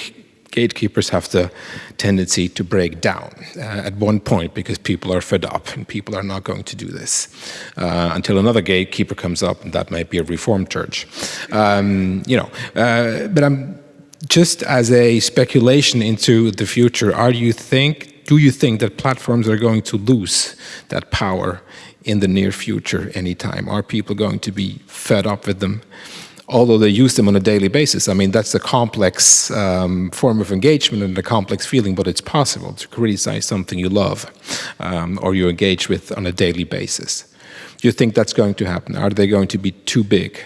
gatekeepers have the tendency to break down uh, at one point because people are fed up and people are not going to do this uh, until another gatekeeper comes up and that might be a reformed church um, you know uh, but i'm just as a speculation into the future, are you think, do you think that platforms are going to lose that power in the near future anytime? Are people going to be fed up with them? Although they use them on a daily basis. I mean, that's a complex um, form of engagement and a complex feeling, but it's possible to criticize something you love um, or you engage with on a daily basis. Do you think that's going to happen? Are they going to be too big?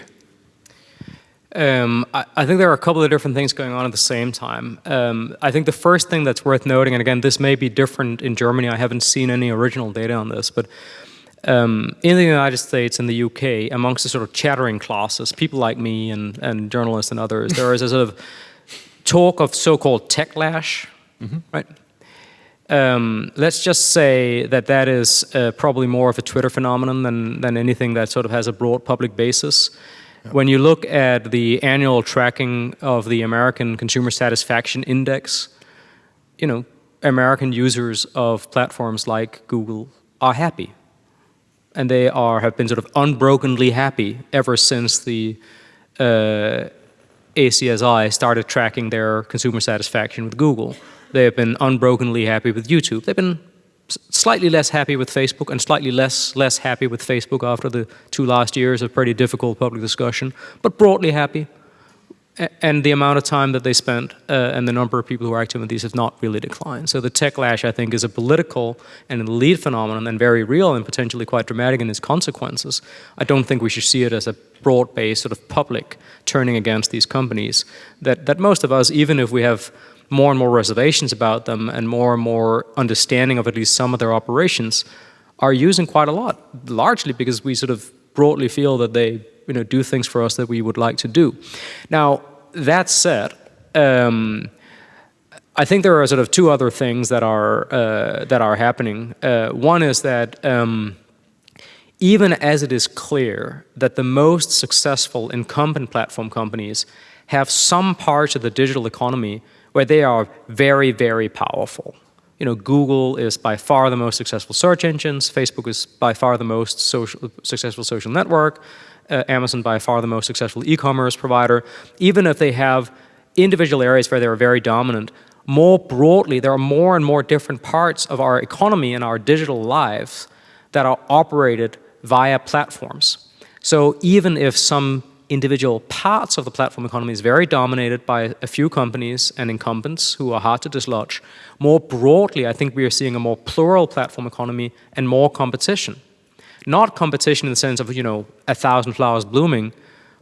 Um, I, I, think there are a couple of different things going on at the same time. Um, I think the first thing that's worth noting, and again, this may be different in Germany, I haven't seen any original data on this, but um, in the United States and the UK, amongst the sort of chattering classes, people like me and, and journalists and others, there is a sort of talk of so-called techlash, mm -hmm. right? Um, let's just say that that is uh, probably more of a Twitter phenomenon than, than anything that sort of has a broad public basis. When you look at the annual tracking of the American Consumer Satisfaction Index, you know, American users of platforms like Google are happy. And they are have been sort of unbrokenly happy ever since the uh, ACSI started tracking their consumer satisfaction with Google. They have been unbrokenly happy with YouTube. They've been slightly less happy with Facebook and slightly less less happy with Facebook after the two last years of pretty difficult public discussion, but broadly happy. And the amount of time that they spent uh, and the number of people who are active in these have not really declined. So the techlash, I think, is a political and an elite phenomenon and very real and potentially quite dramatic in its consequences. I don't think we should see it as a broad-based sort of public turning against these companies that, that most of us, even if we have more and more reservations about them and more and more understanding of at least some of their operations are using quite a lot, largely because we sort of broadly feel that they you know, do things for us that we would like to do. Now, that said, um, I think there are sort of two other things that are, uh, that are happening. Uh, one is that um, even as it is clear that the most successful incumbent platform companies have some parts of the digital economy where they are very, very powerful. You know, Google is by far the most successful search engines, Facebook is by far the most social, successful social network, uh, Amazon by far the most successful e-commerce provider. Even if they have individual areas where they're very dominant, more broadly, there are more and more different parts of our economy and our digital lives that are operated via platforms. So even if some individual parts of the platform economy is very dominated by a few companies and incumbents who are hard to dislodge. More broadly, I think we are seeing a more plural platform economy and more competition. Not competition in the sense of, you know, a thousand flowers blooming,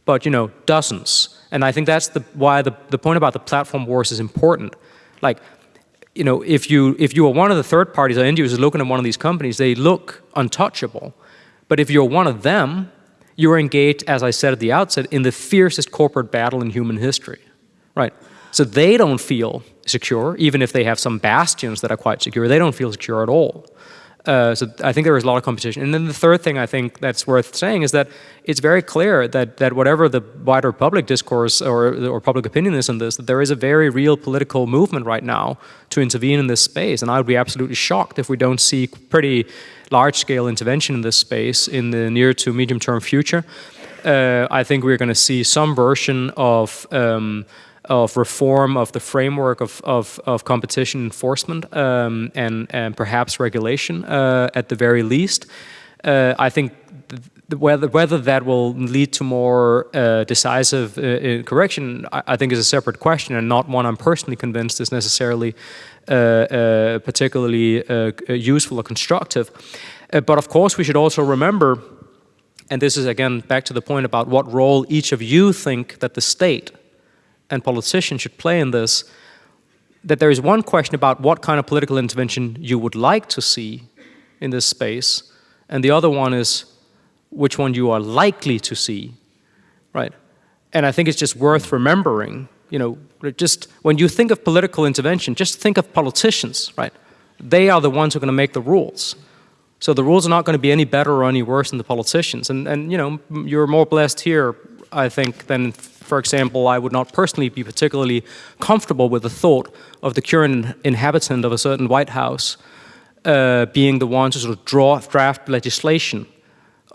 but, you know, dozens. And I think that's the, why the, the point about the platform wars is important. Like, you know, if you, if you are one of the third parties or end users looking at one of these companies, they look untouchable. But if you're one of them, you're engaged, as I said at the outset, in the fiercest corporate battle in human history, right? So they don't feel secure, even if they have some bastions that are quite secure, they don't feel secure at all. Uh, so I think there is a lot of competition. And then the third thing I think that's worth saying is that it's very clear that, that whatever the wider public discourse or, or public opinion is on this, that there is a very real political movement right now to intervene in this space. And I would be absolutely shocked if we don't see pretty large-scale intervention in this space in the near to medium-term future. Uh, I think we're going to see some version of um, of reform of the framework of, of, of competition enforcement um, and, and perhaps regulation uh, at the very least. Uh, I think whether, whether that will lead to more uh, decisive uh, correction, I, I, think is a separate question and not one I'm personally convinced is necessarily uh, uh, particularly useful or constructive. but of course, we should also remember, and this is again back to the point about what role each of you think that the state and politicians should play in this, that there is one question about what kind of political intervention you would like to see in this space, and the other one is which one you are likely to see, right? And I think it's just worth remembering, you know, just when you think of political intervention, just think of politicians, right? They are the ones who are going to make the rules. So the rules are not going to be any better or any worse than the politicians. And, and you know, you're more blessed here, I think, than for example, I would not personally be particularly comfortable with the thought of the current inhabitant of a certain White House uh, being the one to sort of draw, draft legislation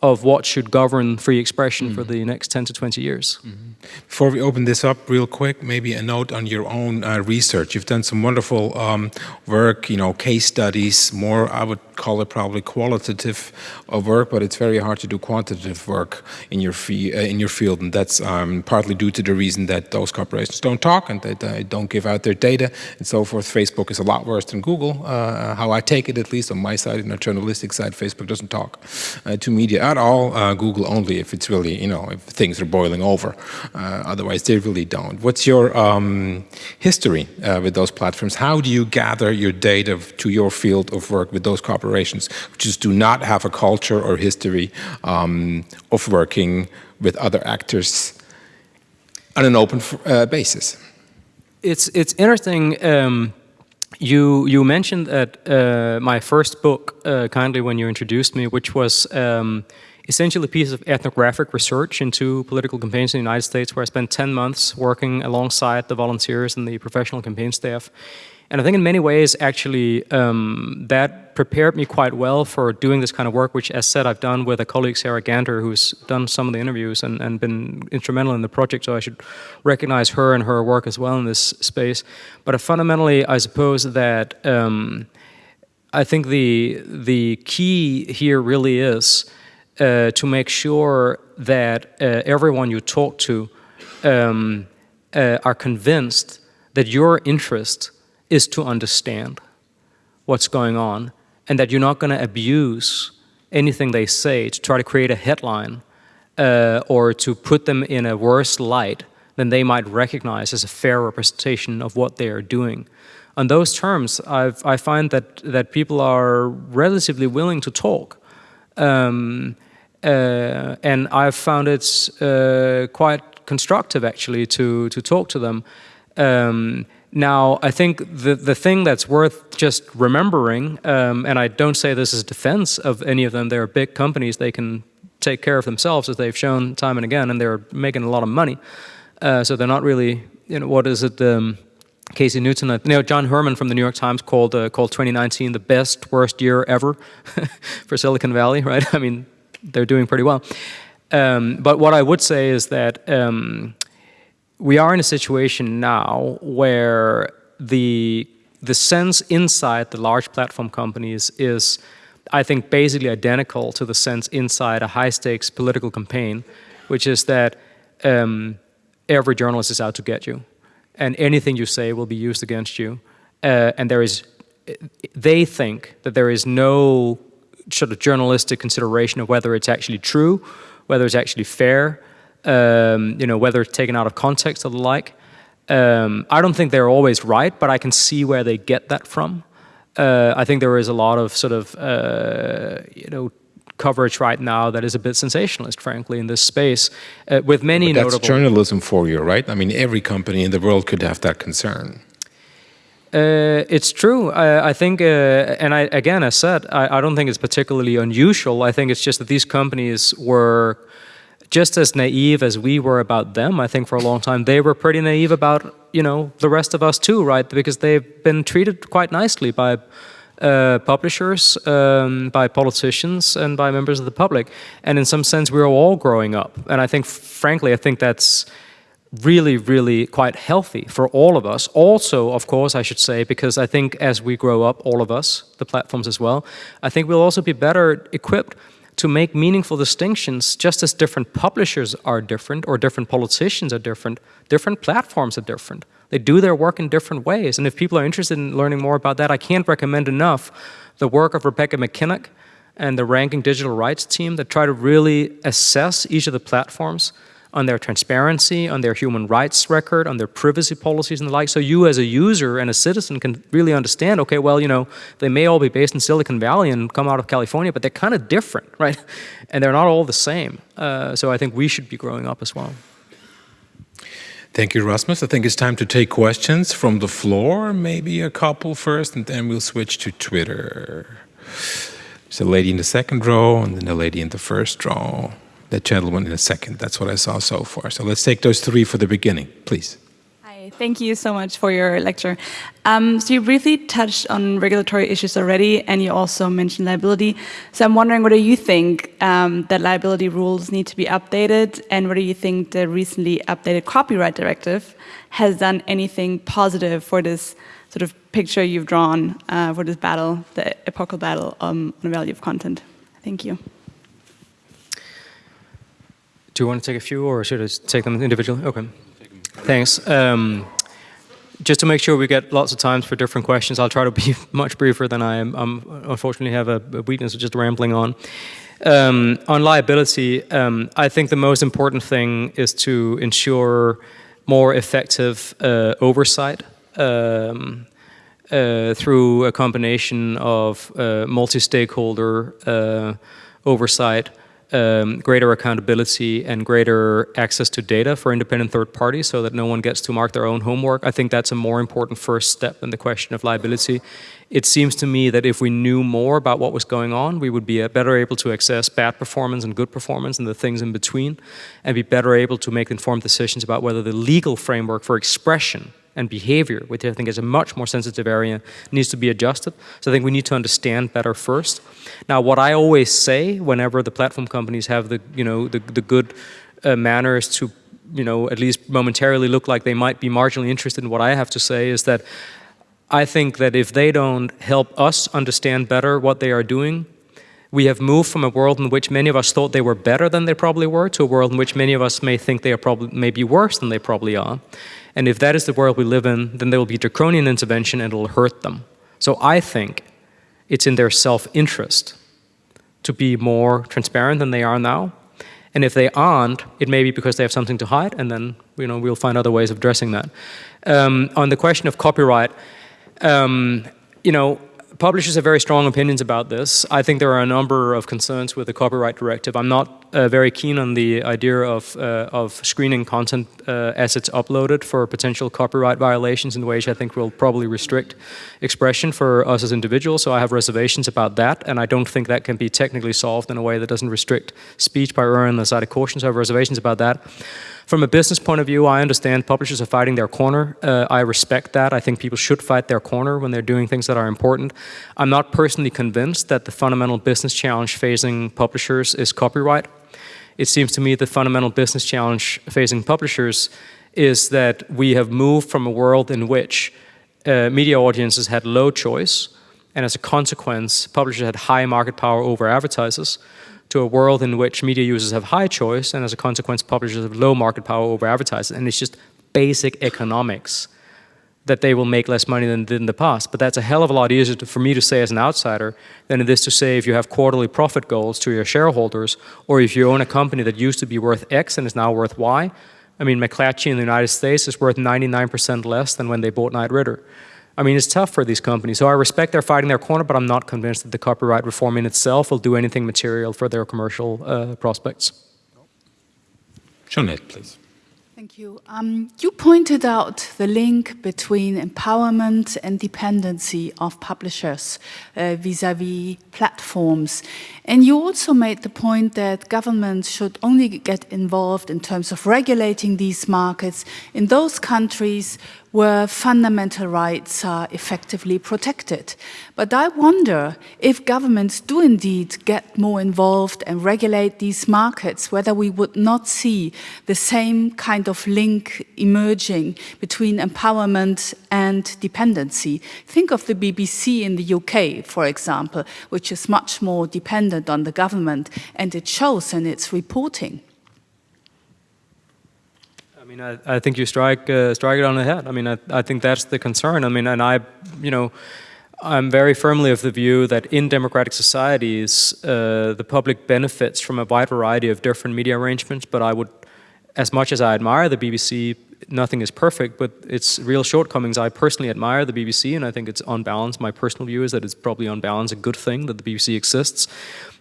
of what should govern free expression mm. for the next 10 to 20 years. Mm -hmm. Before we open this up real quick, maybe a note on your own uh, research. You've done some wonderful um, work, you know, case studies, more, I would call it probably qualitative uh, work, but it's very hard to do quantitative work in your, uh, in your field. And that's um, partly due to the reason that those corporations don't talk and that uh, don't give out their data and so forth. Facebook is a lot worse than Google, uh, how I take it, at least on my side, on the journalistic side, Facebook doesn't talk uh, to media at all, Google only if it's really, you know, if things are boiling over. Uh, otherwise, they really don't. What's your um, history uh, with those platforms? How do you gather your data to your field of work with those corporations, which just do not have a culture or history um, of working with other actors on an open uh, basis? It's it's interesting. Um, you you mentioned that uh, my first book uh, kindly when you introduced me, which was um, essentially a piece of ethnographic research into political campaigns in the United States where I spent 10 months working alongside the volunteers and the professional campaign staff. And I think in many ways, actually, um, that prepared me quite well for doing this kind of work, which, as said, I've done with a colleague, Sarah Ganter, who's done some of the interviews and, and been instrumental in the project, so I should recognize her and her work as well in this space. But uh, fundamentally, I suppose that um, I think the, the key here really is uh, to make sure that uh, everyone you talk to um, uh, are convinced that your interest is to understand what's going on and that you're not going to abuse anything they say to try to create a headline uh, or to put them in a worse light than they might recognize as a fair representation of what they are doing. On those terms, I've, i find that, that people are relatively willing to talk. Um, uh, and I've found it uh, quite constructive actually to, to talk to them. Um, now, I think the, the thing that's worth just remembering, um, and I don't say this as a defense of any of them, they're big companies, they can take care of themselves as they've shown time and again, and they're making a lot of money. Uh, so they're not really, you know, what is it, um, Casey Newton, you know, John Herrman from the New York Times called, uh, called 2019 the best, worst year ever for Silicon Valley, right? I mean, they're doing pretty well. Um, but what I would say is that um, we are in a situation now where the the sense inside the large platform companies is, I think, basically identical to the sense inside a high-stakes political campaign, which is that um, every journalist is out to get you, and anything you say will be used against you. Uh, and there is, they think that there is no sort of journalistic consideration of whether it's actually true, whether it's actually fair, um, you know, whether it's taken out of context or the like. Um, I don't think they're always right, but I can see where they get that from. Uh, I think there is a lot of sort of, uh, you know, coverage right now that is a bit sensationalist, frankly, in this space, uh, with many but that's notable. journalism for you, right? I mean, every company in the world could have that concern. Uh, it's true. I, I think, uh, and I, again, as said, I, I, don't think it's particularly unusual. I think it's just that these companies were just as naive as we were about them. I think for a long time they were pretty naive about you know the rest of us too, right? Because they've been treated quite nicely by uh, publishers, um, by politicians, and by members of the public. And in some sense, we're all growing up. And I think, frankly, I think that's really, really quite healthy for all of us. Also, of course, I should say, because I think as we grow up, all of us, the platforms as well, I think we'll also be better equipped to make meaningful distinctions, just as different publishers are different, or different politicians are different, different platforms are different. They do their work in different ways. And if people are interested in learning more about that, I can't recommend enough the work of Rebecca MacKinnon and the Ranking Digital Rights team that try to really assess each of the platforms on their transparency, on their human rights record, on their privacy policies and the like. So you as a user and a citizen can really understand, okay, well, you know, they may all be based in Silicon Valley and come out of California, but they're kind of different, right? And they're not all the same. Uh, so I think we should be growing up as well. Thank you, Rasmus. I think it's time to take questions from the floor, maybe a couple first, and then we'll switch to Twitter. There's a lady in the second row, and then a lady in the first row that gentleman in a second. That's what I saw so far. So let's take those three for the beginning, please. Hi, thank you so much for your lecture. Um, so you briefly touched on regulatory issues already, and you also mentioned liability. So I'm wondering whether you think um, that liability rules need to be updated, and whether you think the recently updated copyright directive has done anything positive for this sort of picture you've drawn uh, for this battle, the epochal battle um, on the value of content. Thank you. Do you want to take a few, or should I take them individually? Okay. Thanks. Um, just to make sure we get lots of times for different questions, I'll try to be much briefer than I am. I'm, unfortunately have a, a, weakness of just rambling on. Um, on liability, um, I think the most important thing is to ensure more effective uh, oversight um, uh, through a combination of uh, multi-stakeholder uh, oversight, um, greater accountability and greater access to data for independent third parties so that no one gets to mark their own homework. I think that's a more important first step than the question of liability. It seems to me that if we knew more about what was going on, we would be better able to access bad performance and good performance and the things in between, and be better able to make informed decisions about whether the legal framework for expression and behavior, which I think is a much more sensitive area, needs to be adjusted. So I think we need to understand better first. Now, what I always say whenever the platform companies have the, you know, the, the good uh, manners to, you know, at least momentarily look like they might be marginally interested in what I have to say is that I think that if they don't help us understand better what they are doing, we have moved from a world in which many of us thought they were better than they probably were to a world in which many of us may think they are probably maybe worse than they probably are. And if that is the world we live in, then there will be draconian intervention and it will hurt them. So I think it's in their self-interest to be more transparent than they are now. And if they aren't, it may be because they have something to hide, and then you know we'll find other ways of addressing that. Um, on the question of copyright, um, you know, publishers have very strong opinions about this. I think there are a number of concerns with the copyright directive. I'm not uh, very keen on the idea of, uh, of screening content uh, as it's uploaded for potential copyright violations in ways I think will probably restrict expression for us as individuals, so I have reservations about that, and I don't think that can be technically solved in a way that doesn't restrict speech by erring on the side of caution, so I have reservations about that. From a business point of view, I understand publishers are fighting their corner. Uh, I respect that. I think people should fight their corner when they're doing things that are important. I'm not personally convinced that the fundamental business challenge facing publishers is copyright. It seems to me the fundamental business challenge facing publishers is that we have moved from a world in which uh, media audiences had low choice, and as a consequence, publishers had high market power over advertisers, to a world in which media users have high choice and as a consequence publishers have low market power over advertisers and it's just basic economics that they will make less money than did in the past. But that's a hell of a lot easier to, for me to say as an outsider than it is to say if you have quarterly profit goals to your shareholders or if you own a company that used to be worth X and is now worth Y. I mean, McClatchy in the United States is worth 99% less than when they bought Knight Ridder. I mean, it's tough for these companies. So I respect they're fighting their corner, but I'm not convinced that the copyright reform in itself will do anything material for their commercial uh, prospects. Jeanette, please. Thank you. Um, you pointed out the link between empowerment and dependency of publishers uh, vis-à-vis -vis platforms. And you also made the point that governments should only get involved in terms of regulating these markets in those countries where fundamental rights are effectively protected. But I wonder if governments do indeed get more involved and regulate these markets, whether we would not see the same kind of link emerging between empowerment and dependency. Think of the BBC in the UK, for example, which is much more dependent on the government, and it shows in its reporting. I mean, I, I think you strike uh, strike it on the head. I mean, I, I think that's the concern. I mean, and I, you know, I'm very firmly of the view that in democratic societies, uh, the public benefits from a wide variety of different media arrangements. But I would, as much as I admire the BBC, nothing is perfect, but its real shortcomings. I personally admire the BBC, and I think it's on balance. My personal view is that it's probably on balance a good thing that the BBC exists.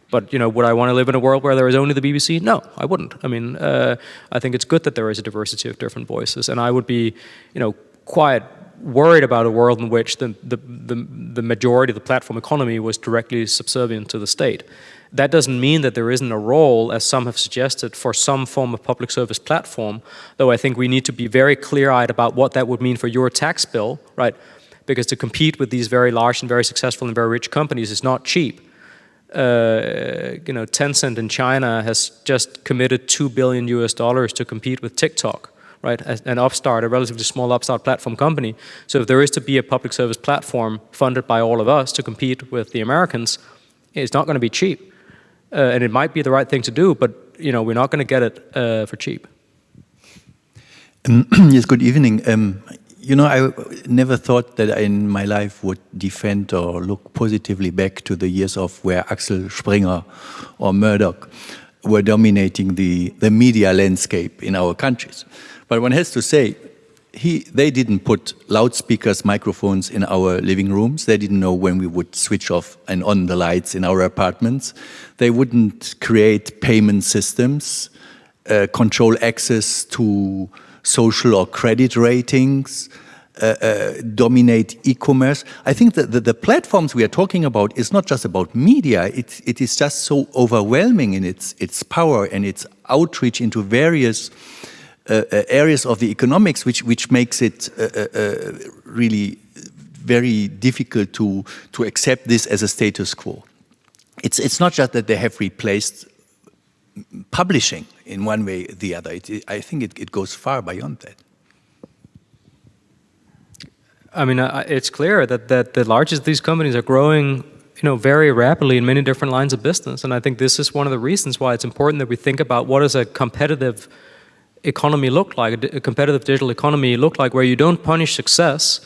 But you know, would I want to live in a world where there is only the BBC? No, I wouldn't. I mean, uh, I think it's good that there is a diversity of different voices, and I would be, you know, quite worried about a world in which the, the, the, the majority of the platform economy was directly subservient to the state. That doesn't mean that there isn't a role, as some have suggested, for some form of public service platform, though I think we need to be very clear-eyed about what that would mean for your tax bill, right? Because to compete with these very large and very successful and very rich companies is not cheap uh, you know, Tencent in China has just committed two billion US dollars to compete with TikTok, right? An upstart, a relatively small upstart platform company. So if there is to be a public service platform funded by all of us to compete with the Americans, it's not going to be cheap, uh, and it might be the right thing to do, but you know, we're not going to get it uh, for cheap. Um, yes, good evening. Um, you know, I never thought that in my life would defend or look positively back to the years of where Axel Springer or Murdoch were dominating the, the media landscape in our countries. But one has to say, he, they didn't put loudspeakers, microphones in our living rooms. They didn't know when we would switch off and on the lights in our apartments. They wouldn't create payment systems, uh, control access to social or credit ratings, uh, uh, dominate e-commerce. I think that the, the, platforms we are talking about is not just about media, it, it is just so overwhelming in its, its power and its outreach into various uh, uh areas of the economics, which, which makes it uh, uh, really very difficult to, to accept this as a status quo. It's, it's not just that they have replaced publishing in one way or the other. It, I think it, it, goes far beyond that. I mean, uh, it's clear that, that the largest of these companies are growing you know, very rapidly in many different lines of business. And I think this is one of the reasons why it's important that we think about what does a competitive economy look like, a competitive digital economy look like, where you don't punish success,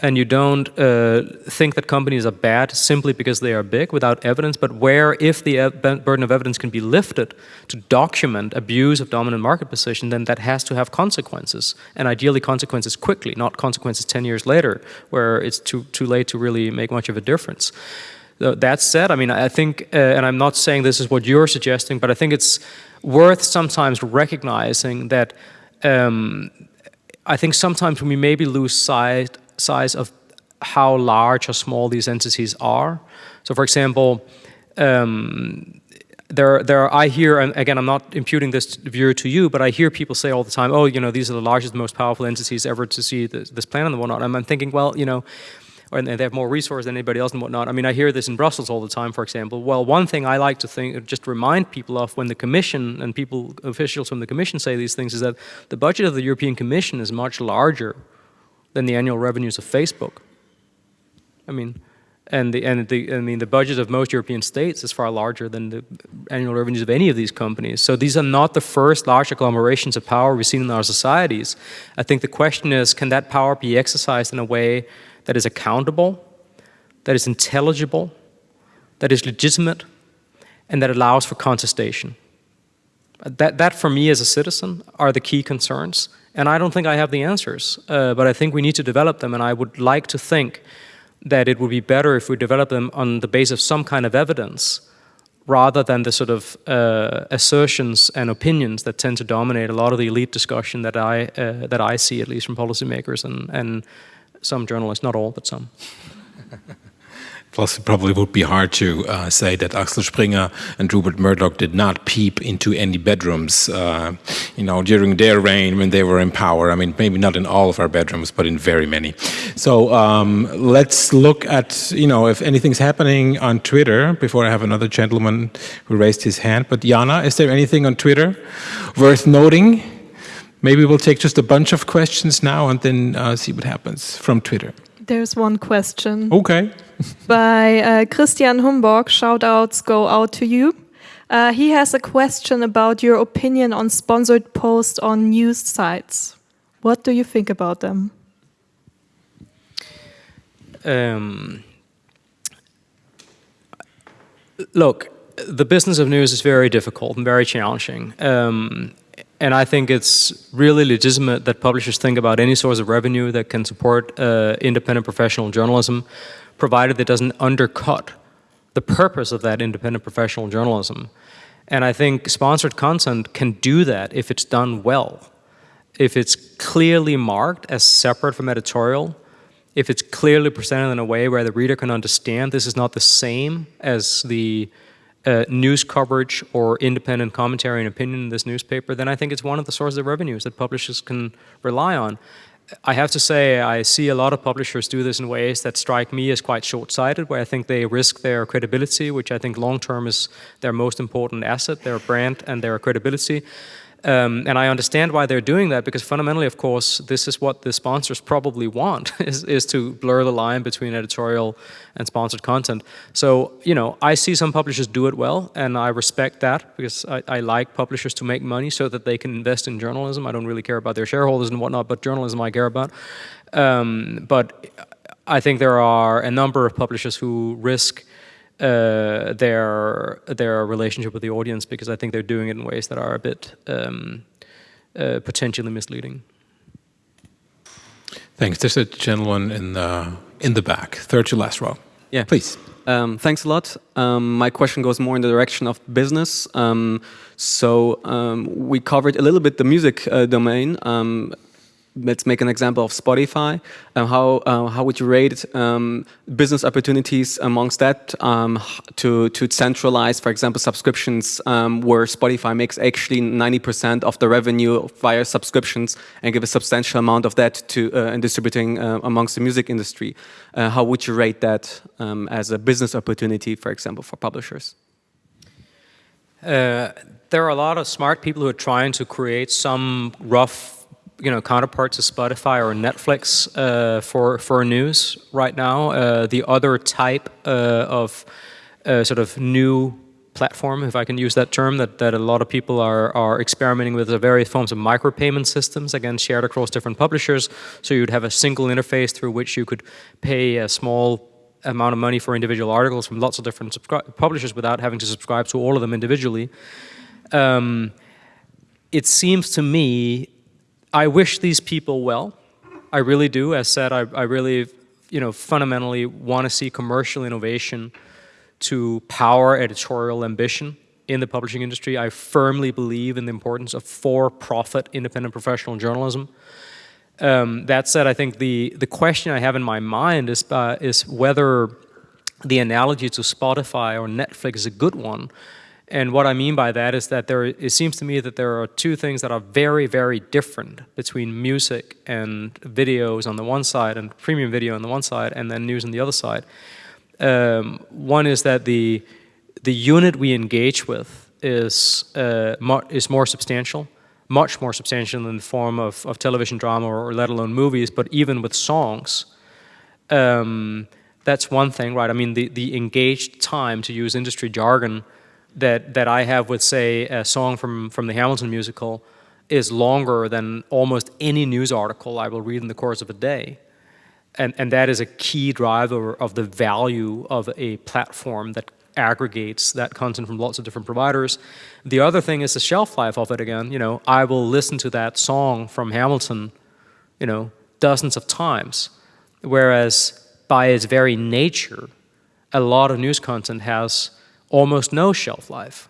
and you don't uh, think that companies are bad simply because they are big without evidence, but where if the burden of evidence can be lifted to document abuse of dominant market position, then that has to have consequences, and ideally consequences quickly, not consequences 10 years later, where it's too, too late to really make much of a difference. That said, I mean, I think, uh, and I'm not saying this is what you're suggesting, but I think it's worth sometimes recognizing that um, I think sometimes we maybe lose sight size of how large or small these entities are. So for example, um, there, there are, I hear, and again, I'm not imputing this view to you, but I hear people say all the time, oh, you know, these are the largest, most powerful entities ever to see this, this planet and whatnot. And I'm thinking, well, you know, or they have more resources than anybody else and whatnot. I mean, I hear this in Brussels all the time, for example. Well, one thing I like to think, just remind people of when the Commission and people, officials from the Commission say these things is that the budget of the European Commission is much larger than the annual revenues of Facebook. I mean, And the, and the, I mean, the budget of most European states is far larger than the annual revenues of any of these companies. So these are not the first large agglomerations of power we've seen in our societies. I think the question is, can that power be exercised in a way that is accountable, that is intelligible, that is legitimate, and that allows for contestation? That, that for me as a citizen are the key concerns. And I don't think I have the answers, uh, but I think we need to develop them. And I would like to think that it would be better if we develop them on the basis of some kind of evidence rather than the sort of uh, assertions and opinions that tend to dominate a lot of the elite discussion that I, uh, that I see, at least from policymakers and, and some journalists, not all, but some. Plus, it probably would be hard to uh, say that Axel Springer and Rupert Murdoch did not peep into any bedrooms, uh, you know, during their reign when they were in power. I mean, maybe not in all of our bedrooms, but in very many. So um, let's look at, you know, if anything's happening on Twitter before I have another gentleman who raised his hand. But Jana, is there anything on Twitter worth noting? Maybe we'll take just a bunch of questions now and then uh, see what happens from Twitter. There's one question. Okay. By uh, Christian Humborg, Shoutouts go out to you. Uh, he has a question about your opinion on sponsored posts on news sites. What do you think about them? Um, look, the business of news is very difficult and very challenging. Um, and I think it's really legitimate that publishers think about any source of revenue that can support uh, independent professional journalism, provided that doesn't undercut the purpose of that independent professional journalism. And I think sponsored content can do that if it's done well. If it's clearly marked as separate from editorial, if it's clearly presented in a way where the reader can understand this is not the same as the uh, news coverage or independent commentary and opinion in this newspaper, then I think it's one of the sources of revenues that publishers can rely on. I have to say, I see a lot of publishers do this in ways that strike me as quite short-sighted, where I think they risk their credibility, which I think long-term is their most important asset, their brand and their credibility. Um, and I understand why they're doing that because fundamentally, of course, this is what the sponsors probably want is, is to blur the line between editorial and sponsored content. So, you know, I see some publishers do it well and I respect that because I, I like publishers to make money so that they can invest in journalism. I don't really care about their shareholders and whatnot, but journalism I care about. Um, but I think there are a number of publishers who risk uh, their their relationship with the audience because I think they're doing it in ways that are a bit um, uh, potentially misleading. Thanks. There's a gentleman in the in the back, third to last row. Yeah, please. Um, thanks a lot. Um, my question goes more in the direction of business. Um, so um, we covered a little bit the music uh, domain. Um, let's make an example of Spotify. Uh, how uh, how would you rate um, business opportunities amongst that um, to to centralize, for example, subscriptions um, where Spotify makes actually 90% of the revenue via subscriptions and give a substantial amount of that to uh, in distributing uh, amongst the music industry. Uh, how would you rate that um, as a business opportunity, for example, for publishers? Uh, there are a lot of smart people who are trying to create some rough you know counterparts to Spotify or Netflix uh, for for news right now. Uh, the other type uh, of uh, sort of new platform, if I can use that term, that, that a lot of people are, are experimenting with are various forms of micropayment systems, again, shared across different publishers. So you'd have a single interface through which you could pay a small amount of money for individual articles from lots of different publishers without having to subscribe to all of them individually. Um, it seems to me I wish these people well. I really do. As said, I, I really, you know, fundamentally want to see commercial innovation to power editorial ambition in the publishing industry. I firmly believe in the importance of for-profit independent professional journalism. Um, that said, I think the, the question I have in my mind is, uh, is whether the analogy to Spotify or Netflix is a good one and what I mean by that is that there, it seems to me that there are two things that are very, very different between music and videos on the one side and premium video on the one side and then news on the other side. Um, one is that the, the unit we engage with is, uh, is more substantial, much more substantial in the form of, of television drama or, let alone movies, but even with songs. Um, That's one thing, right? I mean, the, the engaged time, to use industry jargon, that, that I have with, say, a song from, from the Hamilton musical is longer than almost any news article I will read in the course of a day. And, and that is a key driver of the value of a platform that aggregates that content from lots of different providers. The other thing is the shelf life of it again. You know, I will listen to that song from Hamilton, you know, dozens of times. Whereas by its very nature, a lot of news content has almost no shelf life.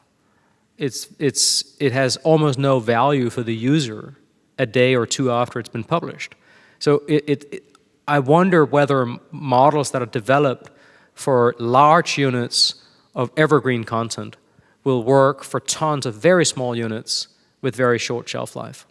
It's, it's, it has almost no value for the user a day or two after it's been published. So it, it, it I wonder whether models that are developed for large units of evergreen content will work for tons of very small units with very short shelf life.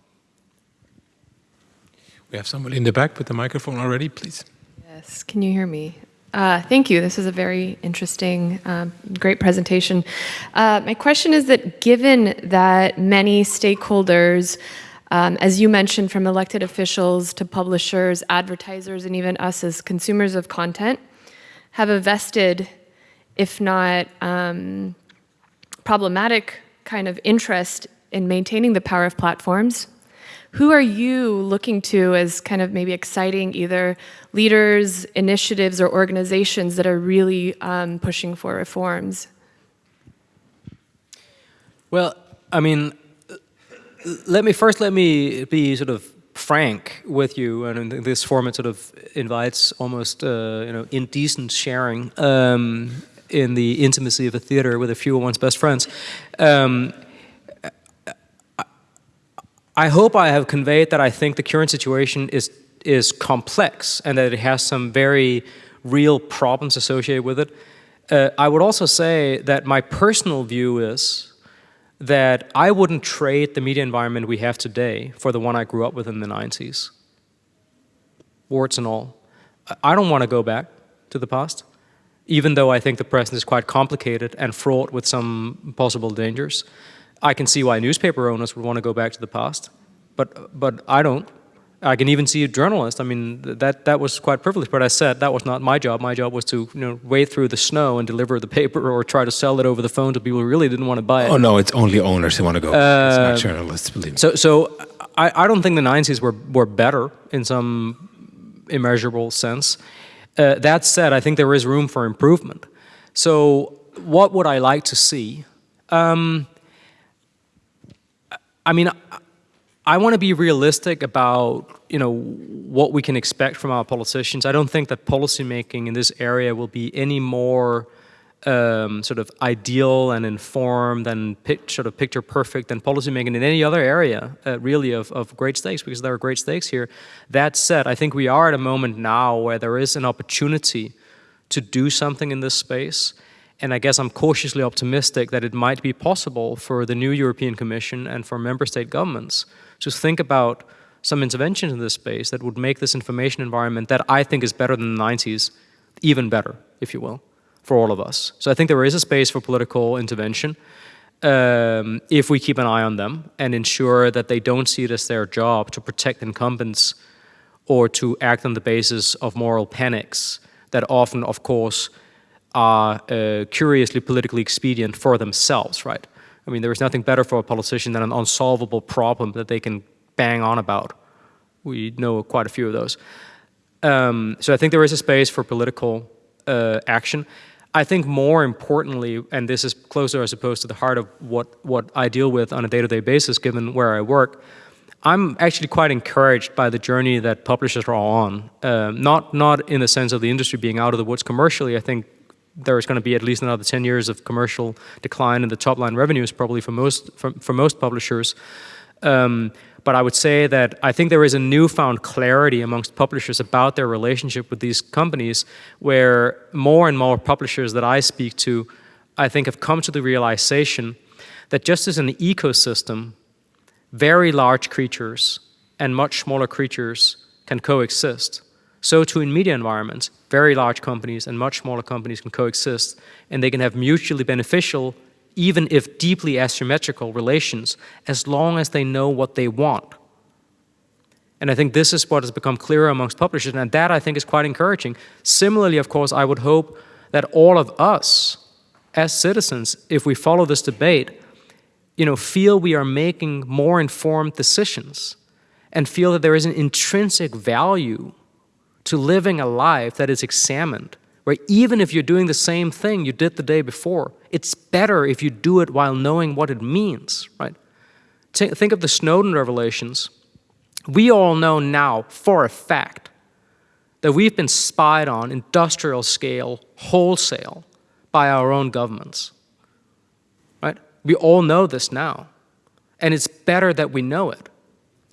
We have someone in the back with the microphone already, please. Yes, can you hear me? Uh, thank you. This is a very interesting, um, great presentation. Uh, my question is that given that many stakeholders, um, as you mentioned, from elected officials to publishers, advertisers, and even us as consumers of content, have a vested if not um, problematic kind of interest in maintaining the power of platforms. Who are you looking to as kind of maybe exciting either leaders, initiatives, or organizations that are really um, pushing for reforms? Well, I mean, let me first let me be sort of frank with you, and this format sort of invites almost uh, you know indecent sharing. Um, in the intimacy of a theater with a few of one's best friends. Um, I hope I have conveyed that I think the current situation is is complex and that it has some very real problems associated with it. Uh, I would also say that my personal view is that I wouldn't trade the media environment we have today for the one I grew up with in the 90s. Warts and all. I don't want to go back to the past even though I think the present is quite complicated and fraught with some possible dangers. I can see why newspaper owners would want to go back to the past, but, but I don't. I can even see a journalist. I mean, that, that was quite privileged, but I said that was not my job. My job was to you know, wade through the snow and deliver the paper or try to sell it over the phone to people who really didn't want to buy it. Oh, no, it's only owners who want to go. Uh, it's not uh, journalists, believe me. So, so I, I don't think the 90s were, were better in some immeasurable sense. Uh, that said, I think there is room for improvement. So what would I like to see? Um, I mean, I, want to be realistic about you know what we can expect from our politicians. I don't think that policymaking in this area will be any more um, sort of ideal and informed and sort of picture perfect than policymaking in any other area, uh, really, of, of great stakes, because there are great stakes here. That said, I think we are at a moment now where there is an opportunity to do something in this space. And I guess I'm cautiously optimistic that it might be possible for the new European Commission and for member state governments to think about some interventions in this space that would make this information environment that I think is better than the 90s even better, if you will for all of us. So I think there is a space for political intervention um, if we keep an eye on them and ensure that they don't see it as their job to protect incumbents or to act on the basis of moral panics that often, of course, are uh, curiously politically expedient for themselves, right? I mean, there is nothing better for a politician than an unsolvable problem that they can bang on about. We know quite a few of those. Um, so I think there is a space for political uh, action. I think more importantly, and this is closer, I suppose, to the heart of what, what I deal with on a day-to-day -day basis, given where I work, I'm actually quite encouraged by the journey that publishers are on. Uh, not, not in the sense of the industry being out of the woods commercially. I think there's going to be at least another 10 years of commercial decline in the top line revenues probably for most, for, for most publishers. Um, but I would say that I think there is a newfound clarity amongst publishers about their relationship with these companies where more and more publishers that I speak to, I think have come to the realization that just as an ecosystem, very large creatures and much smaller creatures can coexist. So too in media environments, very large companies and much smaller companies can coexist and they can have mutually beneficial even if deeply asymmetrical relations, as long as they know what they want. And I think this is what has become clearer amongst publishers, and that I think is quite encouraging. Similarly, of course, I would hope that all of us, as citizens, if we follow this debate, you know, feel we are making more informed decisions and feel that there is an intrinsic value to living a life that is examined, where even if you're doing the same thing you did the day before, it's better if you do it while knowing what it means, right? Think of the Snowden revelations we all know now for a fact that we've been spied on industrial scale, wholesale, by our own governments. Right? We all know this now. And it's better that we know it,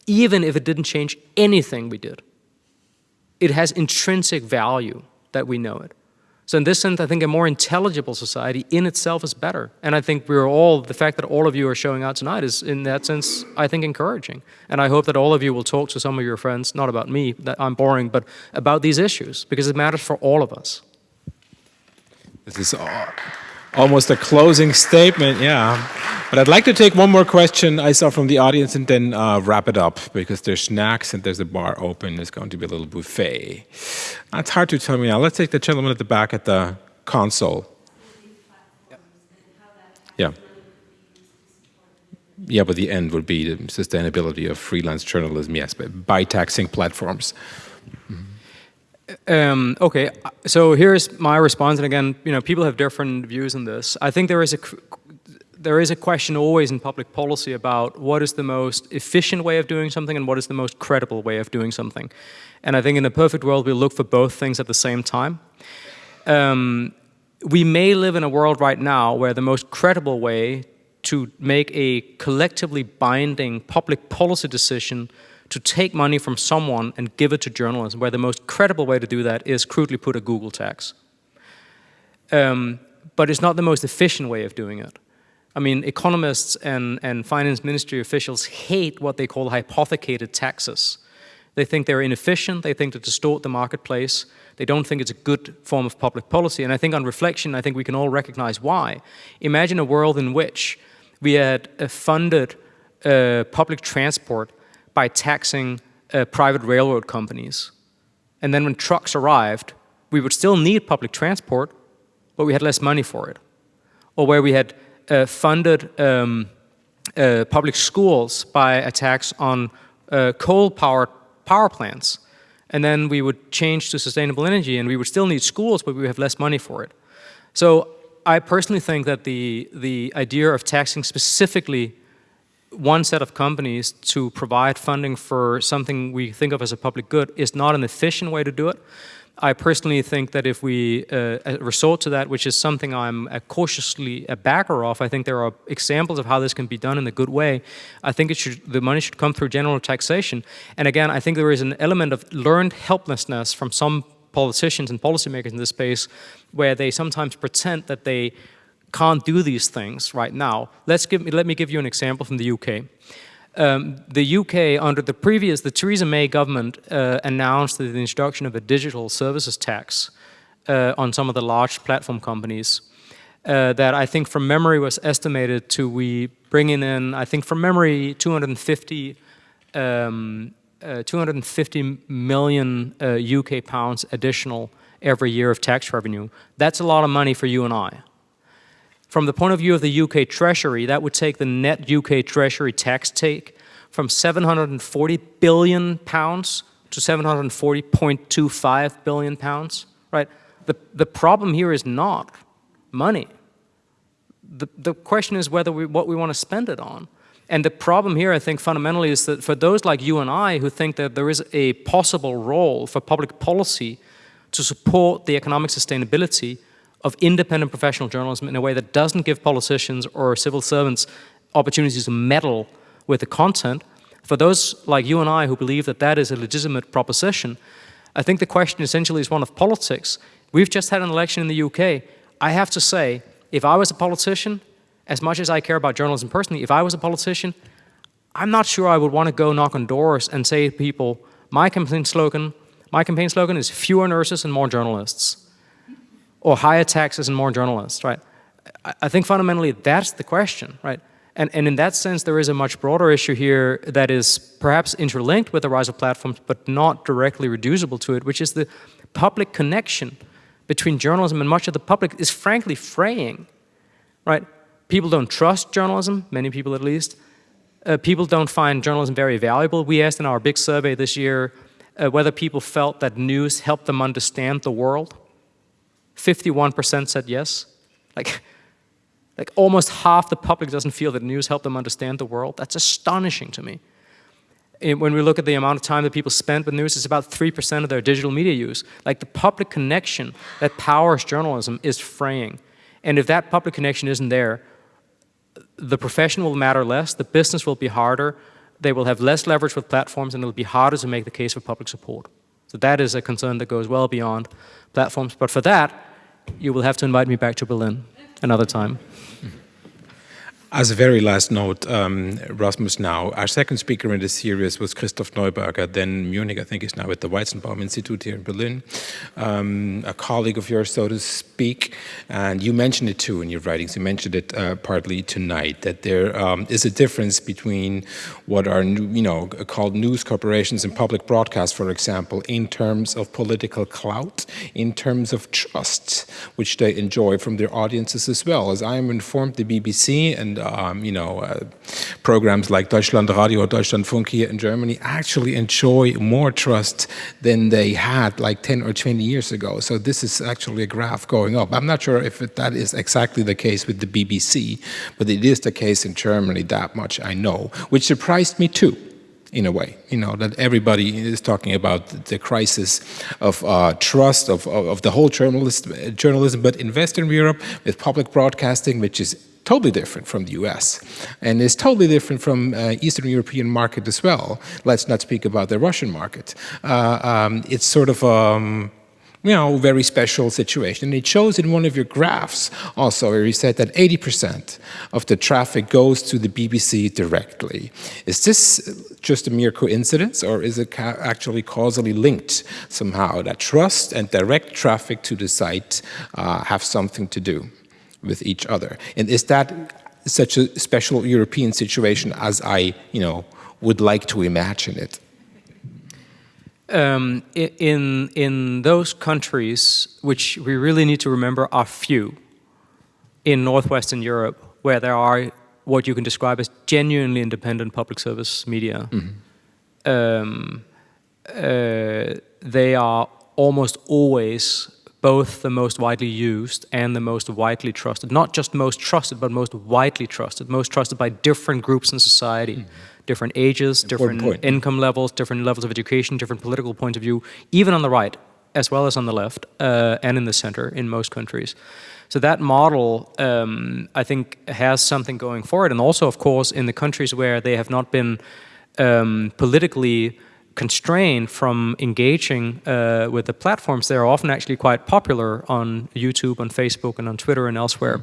even if it didn't change anything we did. It has intrinsic value that we know it. So in this sense, I think a more intelligible society in itself is better. And I think we're all, the fact that all of you are showing out tonight is in that sense, I think encouraging. And I hope that all of you will talk to some of your friends, not about me, that I'm boring, but about these issues, because it matters for all of us. This is all almost a closing statement, yeah. But I'd like to take one more question I saw from the audience and then uh, wrap it up because there's snacks and there's a bar open. There's going to be a little buffet. It's hard to tell me now. Let's take the gentleman at the back at the console. Yeah. Yeah, but the end would be the sustainability of freelance journalism, yes, but by taxing platforms. Um, okay, so here's my response, and again, you know, people have different views on this. I think there is a there is a question always in public policy about what is the most efficient way of doing something and what is the most credible way of doing something. And I think in a perfect world, we look for both things at the same time. Um, we may live in a world right now where the most credible way to make a collectively binding public policy decision to take money from someone and give it to journalism, where the most credible way to do that is crudely put a Google tax. Um, but it's not the most efficient way of doing it. I mean, economists and, and finance ministry officials hate what they call hypothecated taxes. They think they're inefficient, they think they distort the marketplace, they don't think it's a good form of public policy, and I think on reflection, I think we can all recognize why. Imagine a world in which we had a funded uh, public transport by taxing uh, private railroad companies. And then when trucks arrived, we would still need public transport, but we had less money for it. Or where we had uh, funded um, uh, public schools by a tax on uh, coal-powered power plants. And then we would change to sustainable energy and we would still need schools, but we would have less money for it. So I personally think that the, the idea of taxing specifically one set of companies to provide funding for something we think of as a public good is not an efficient way to do it. I personally think that if we uh, resort to that, which is something I'm a cautiously a backer of, I think there are examples of how this can be done in a good way. I think it should, the money should come through general taxation. And again, I think there is an element of learned helplessness from some politicians and policymakers in this space where they sometimes pretend that they can't do these things right now. Let's give, me, let me give you an example from the UK. Um, the UK, under the previous, the Theresa May government uh, announced the introduction of a digital services tax uh, on some of the large platform companies uh, that I think from memory was estimated to we bringing in, I think from memory, 250, um, uh, 250 million UK uh, pounds additional every year of tax revenue. That's a lot of money for you and I. From the point of view of the UK Treasury, that would take the net UK Treasury tax take from 740 billion pounds to 740.25 billion pounds, right? The, the problem here is not money. The, the question is whether we, what we want to spend it on. And the problem here, I think, fundamentally is that for those like you and I who think that there is a possible role for public policy to support the economic sustainability of independent professional journalism in a way that doesn't give politicians or civil servants opportunities to meddle with the content, for those like you and I who believe that that is a legitimate proposition, I think the question essentially is one of politics. We've just had an election in the UK. I have to say, if I was a politician, as much as I care about journalism personally, if I was a politician, I'm not sure I would want to go knock on doors and say to people, my campaign slogan, my campaign slogan is fewer nurses and more journalists or higher taxes and more journalists, right? I think fundamentally that's the question, right? And, and in that sense, there is a much broader issue here that is perhaps interlinked with the rise of platforms, but not directly reducible to it, which is the public connection between journalism and much of the public is frankly fraying, right? People don't trust journalism, many people at least. Uh, people don't find journalism very valuable. We asked in our big survey this year uh, whether people felt that news helped them understand the world. 51% said yes. Like, like almost half the public doesn't feel that news helped them understand the world. That's astonishing to me. When we look at the amount of time that people spend with news, it's about 3% of their digital media use. Like the public connection that powers journalism is fraying. And if that public connection isn't there, the profession will matter less, the business will be harder, they will have less leverage with platforms, and it will be harder to make the case for public support. So that is a concern that goes well beyond platforms. But for that, you will have to invite me back to Berlin another time. As a very last note, um, Rasmus now, our second speaker in this series was Christoph Neuberger, then Munich, I think is now at the Weizenbaum Institute here in Berlin, um, a colleague of yours, so to speak, and you mentioned it too in your writings, you mentioned it uh, partly tonight, that there um, is a difference between what are, you know, called news corporations and public broadcast, for example, in terms of political clout, in terms of trust, which they enjoy from their audiences as well. As I am informed, the BBC and um, you know, uh, programs like Deutschlandradio or Deutschlandfunk here in Germany actually enjoy more trust than they had like 10 or 20 years ago. So this is actually a graph going up. I'm not sure if it, that is exactly the case with the BBC, but it is the case in Germany, that much I know, which surprised me too in a way, you know, that everybody is talking about the crisis of uh, trust of, of, of, the whole journalist, journalism, but in Western Europe with public broadcasting, which is totally different from the US and is totally different from uh, Eastern European market as well. Let's not speak about the Russian market. Uh, um, it's sort of um, you know, very special situation. And it shows in one of your graphs also where you said that 80% of the traffic goes to the BBC directly. Is this just a mere coincidence or is it actually causally linked somehow that trust and direct traffic to the site uh, have something to do? With each other. And is that such a special European situation as I, you know, would like to imagine it? Um, in, in those countries, which we really need to remember are few, in Northwestern Europe, where there are what you can describe as genuinely independent public service media, mm -hmm. um, uh, they are almost always both the most widely used and the most widely trusted. Not just most trusted, but most widely trusted. Most trusted by different groups in society. Mm. Different ages, Important different point. income levels, different levels of education, different political points of view, even on the right, as well as on the left, uh, and in the center in most countries. So that model, um, I think, has something going for it. And also, of course, in the countries where they have not been um, politically constrained from engaging uh, with the platforms, they're often actually quite popular on YouTube, on Facebook, and on Twitter and elsewhere.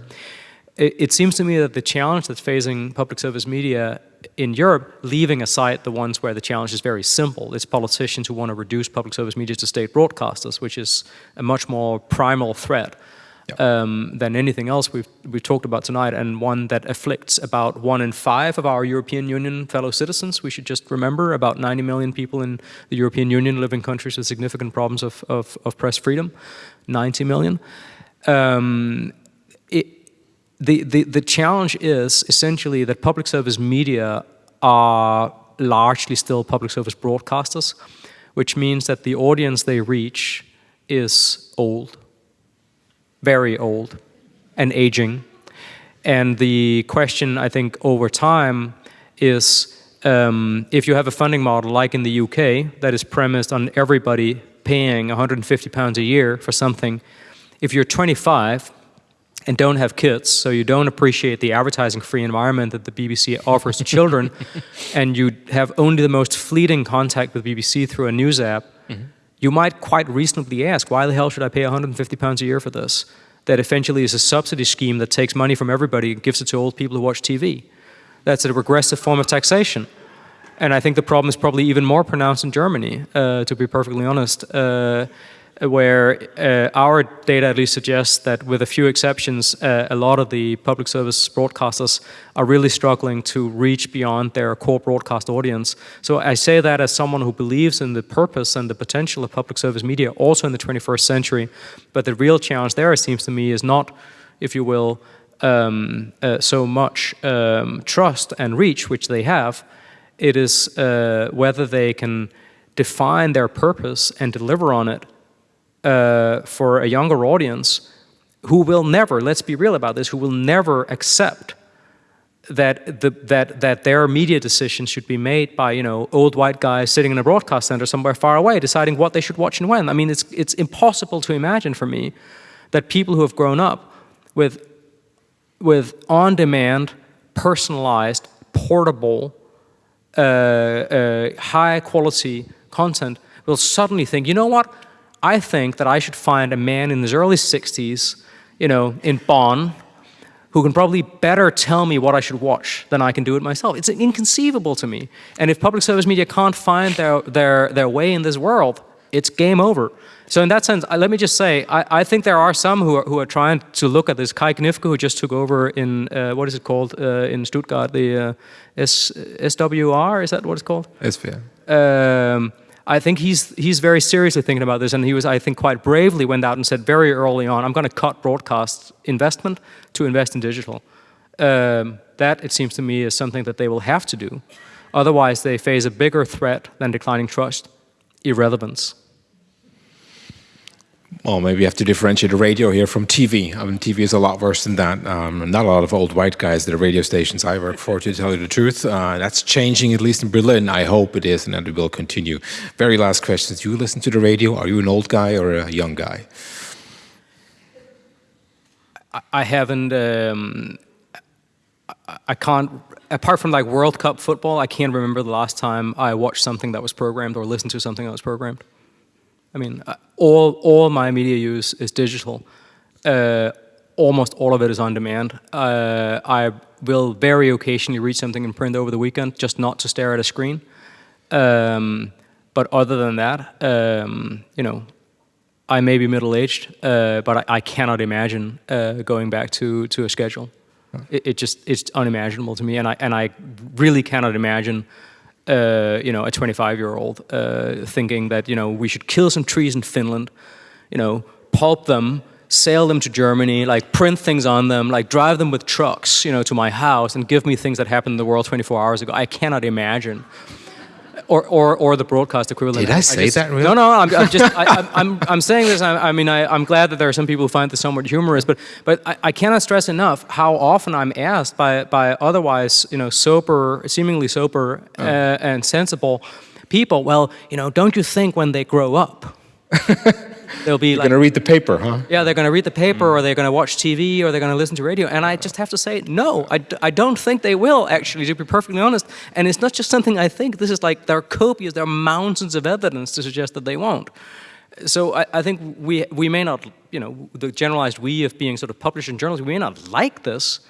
It, it, seems to me that the challenge that's facing public service media in Europe, leaving aside the ones where the challenge is very simple, it's politicians who want to reduce public service media to state broadcasters, which is a much more primal threat um, than anything else we've, we've talked about tonight, and one that afflicts about one in five of our European Union fellow citizens. We should just remember about 90 million people in the European Union live in countries with significant problems of, of, of press freedom, 90 million. Um, it, the, the, the challenge is essentially that public service media are largely still public service broadcasters, which means that the audience they reach is old very old and aging. And the question, I think, over time is um, if you have a funding model like in the UK that is premised on everybody paying 150 pounds a year for something, if you're 25 and don't have kids, so you don't appreciate the advertising-free environment that the BBC offers to children, and you have only the most fleeting contact with BBC through a news app, mm -hmm you might quite reasonably ask, why the hell should I pay 150 pounds a year for this? That eventually is a subsidy scheme that takes money from everybody and gives it to old people who watch TV. That's a regressive form of taxation. And I think the problem is probably even more pronounced in Germany, uh, to be perfectly honest. Uh, where uh, our data at least suggests that with a few exceptions, uh, a lot of the public service broadcasters are really struggling to reach beyond their core broadcast audience. So I say that as someone who believes in the purpose and the potential of public service media also in the 21st century. But the real challenge there, it seems to me, is not, if you will, um, uh, so much um, trust and reach, which they have. It is uh, whether they can define their purpose and deliver on it uh, for a younger audience who will never, let's be real about this, who will never accept that, the, that, that their media decisions should be made by you know, old white guys sitting in a broadcast center somewhere far away deciding what they should watch and when. I mean, it's, it's impossible to imagine for me that people who have grown up with, with on-demand, personalized, portable, uh, uh, high-quality content will suddenly think, you know what, I think that I should find a man in his early 60s, you know, in Bonn, who can probably better tell me what I should watch than I can do it myself. It's inconceivable to me. And if public service media can't find their, their, their way in this world, it's game over. So in that sense, let me just say, I, I think there are some who are, who are trying to look at this. Kai Gniffke, who just took over in, uh, what is it called, uh, in Stuttgart, the uh, S, SWR, is that what it's called? SWR. Um, I think he's, he's very seriously thinking about this, and he was, I think, quite bravely went out and said very early on, I'm going to cut broadcast investment to invest in digital. Um, that, it seems to me, is something that they will have to do. Otherwise, they face a bigger threat than declining trust, irrelevance. Well, maybe you have to differentiate the radio here from TV. I mean, TV is a lot worse than that. Um, not a lot of old white guys at the radio stations I work for, to tell you the truth. Uh, that's changing, at least in Berlin. I hope it is, and that it will continue. Very last question. Do you listen to the radio? Are you an old guy or a young guy? I haven't, um, I can't, apart from like World Cup football, I can't remember the last time I watched something that was programmed or listened to something that was programmed. I mean, uh, all, all my media use is digital. Uh, almost all of it is on demand. Uh, I will very occasionally read something in print over the weekend, just not to stare at a screen. Um, but other than that, um, you know, I may be middle-aged, uh, but I, I, cannot imagine uh, going back to, to a schedule. It, it, just, it's unimaginable to me, and I, and I really cannot imagine uh, you know, a 25-year-old uh, thinking that, you know, we should kill some trees in Finland, you know, pulp them, sail them to Germany, like print things on them, like drive them with trucks, you know, to my house and give me things that happened in the world 24 hours ago. I cannot imagine or, or, or the broadcast equivalent. Did I say I just, that really? No, no, I'm, I'm just, I, am I'm, I'm saying this, I, I mean, I, am glad that there are some people who find this somewhat humorous, but, but I, I, cannot stress enough how often I'm asked by, by otherwise, you know, sober, seemingly sober oh. uh, and sensible people, well, you know, don't you think when they grow up, They'll be You're like, going to read the paper, huh? Yeah, they're going to read the paper, mm. or they're going to watch TV, or they're going to listen to radio. And I just have to say, no, I, I don't think they will, actually, to be perfectly honest. And it's not just something I think. This is like, there are copious, there are mountains of evidence to suggest that they won't. So I, I think we, we may not, you know, the generalized we of being sort of published in journals, we may not like this,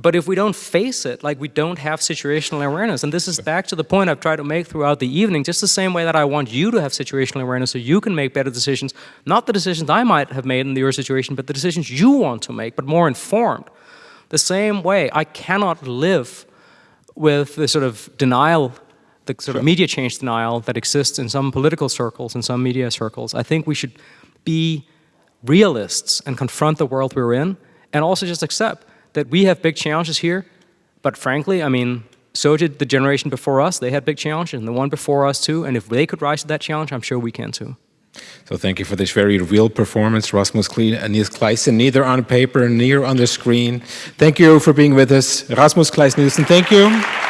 but if we don't face it, like we don't have situational awareness, and this is back to the point I've tried to make throughout the evening, just the same way that I want you to have situational awareness so you can make better decisions, not the decisions I might have made in your situation, but the decisions you want to make, but more informed. The same way, I cannot live with the sort of denial, the sort of media change denial that exists in some political circles, in some media circles. I think we should be realists and confront the world we're in, and also just accept that we have big challenges here, but frankly, I mean, so did the generation before us. They had big challenges, and the one before us too. And if they could rise to that challenge, I'm sure we can too. So thank you for this very real performance, Rasmus Klein and Niels Kleissen, neither on paper, neither on the screen. Thank you for being with us. Rasmus Kleis Nielsen, thank you.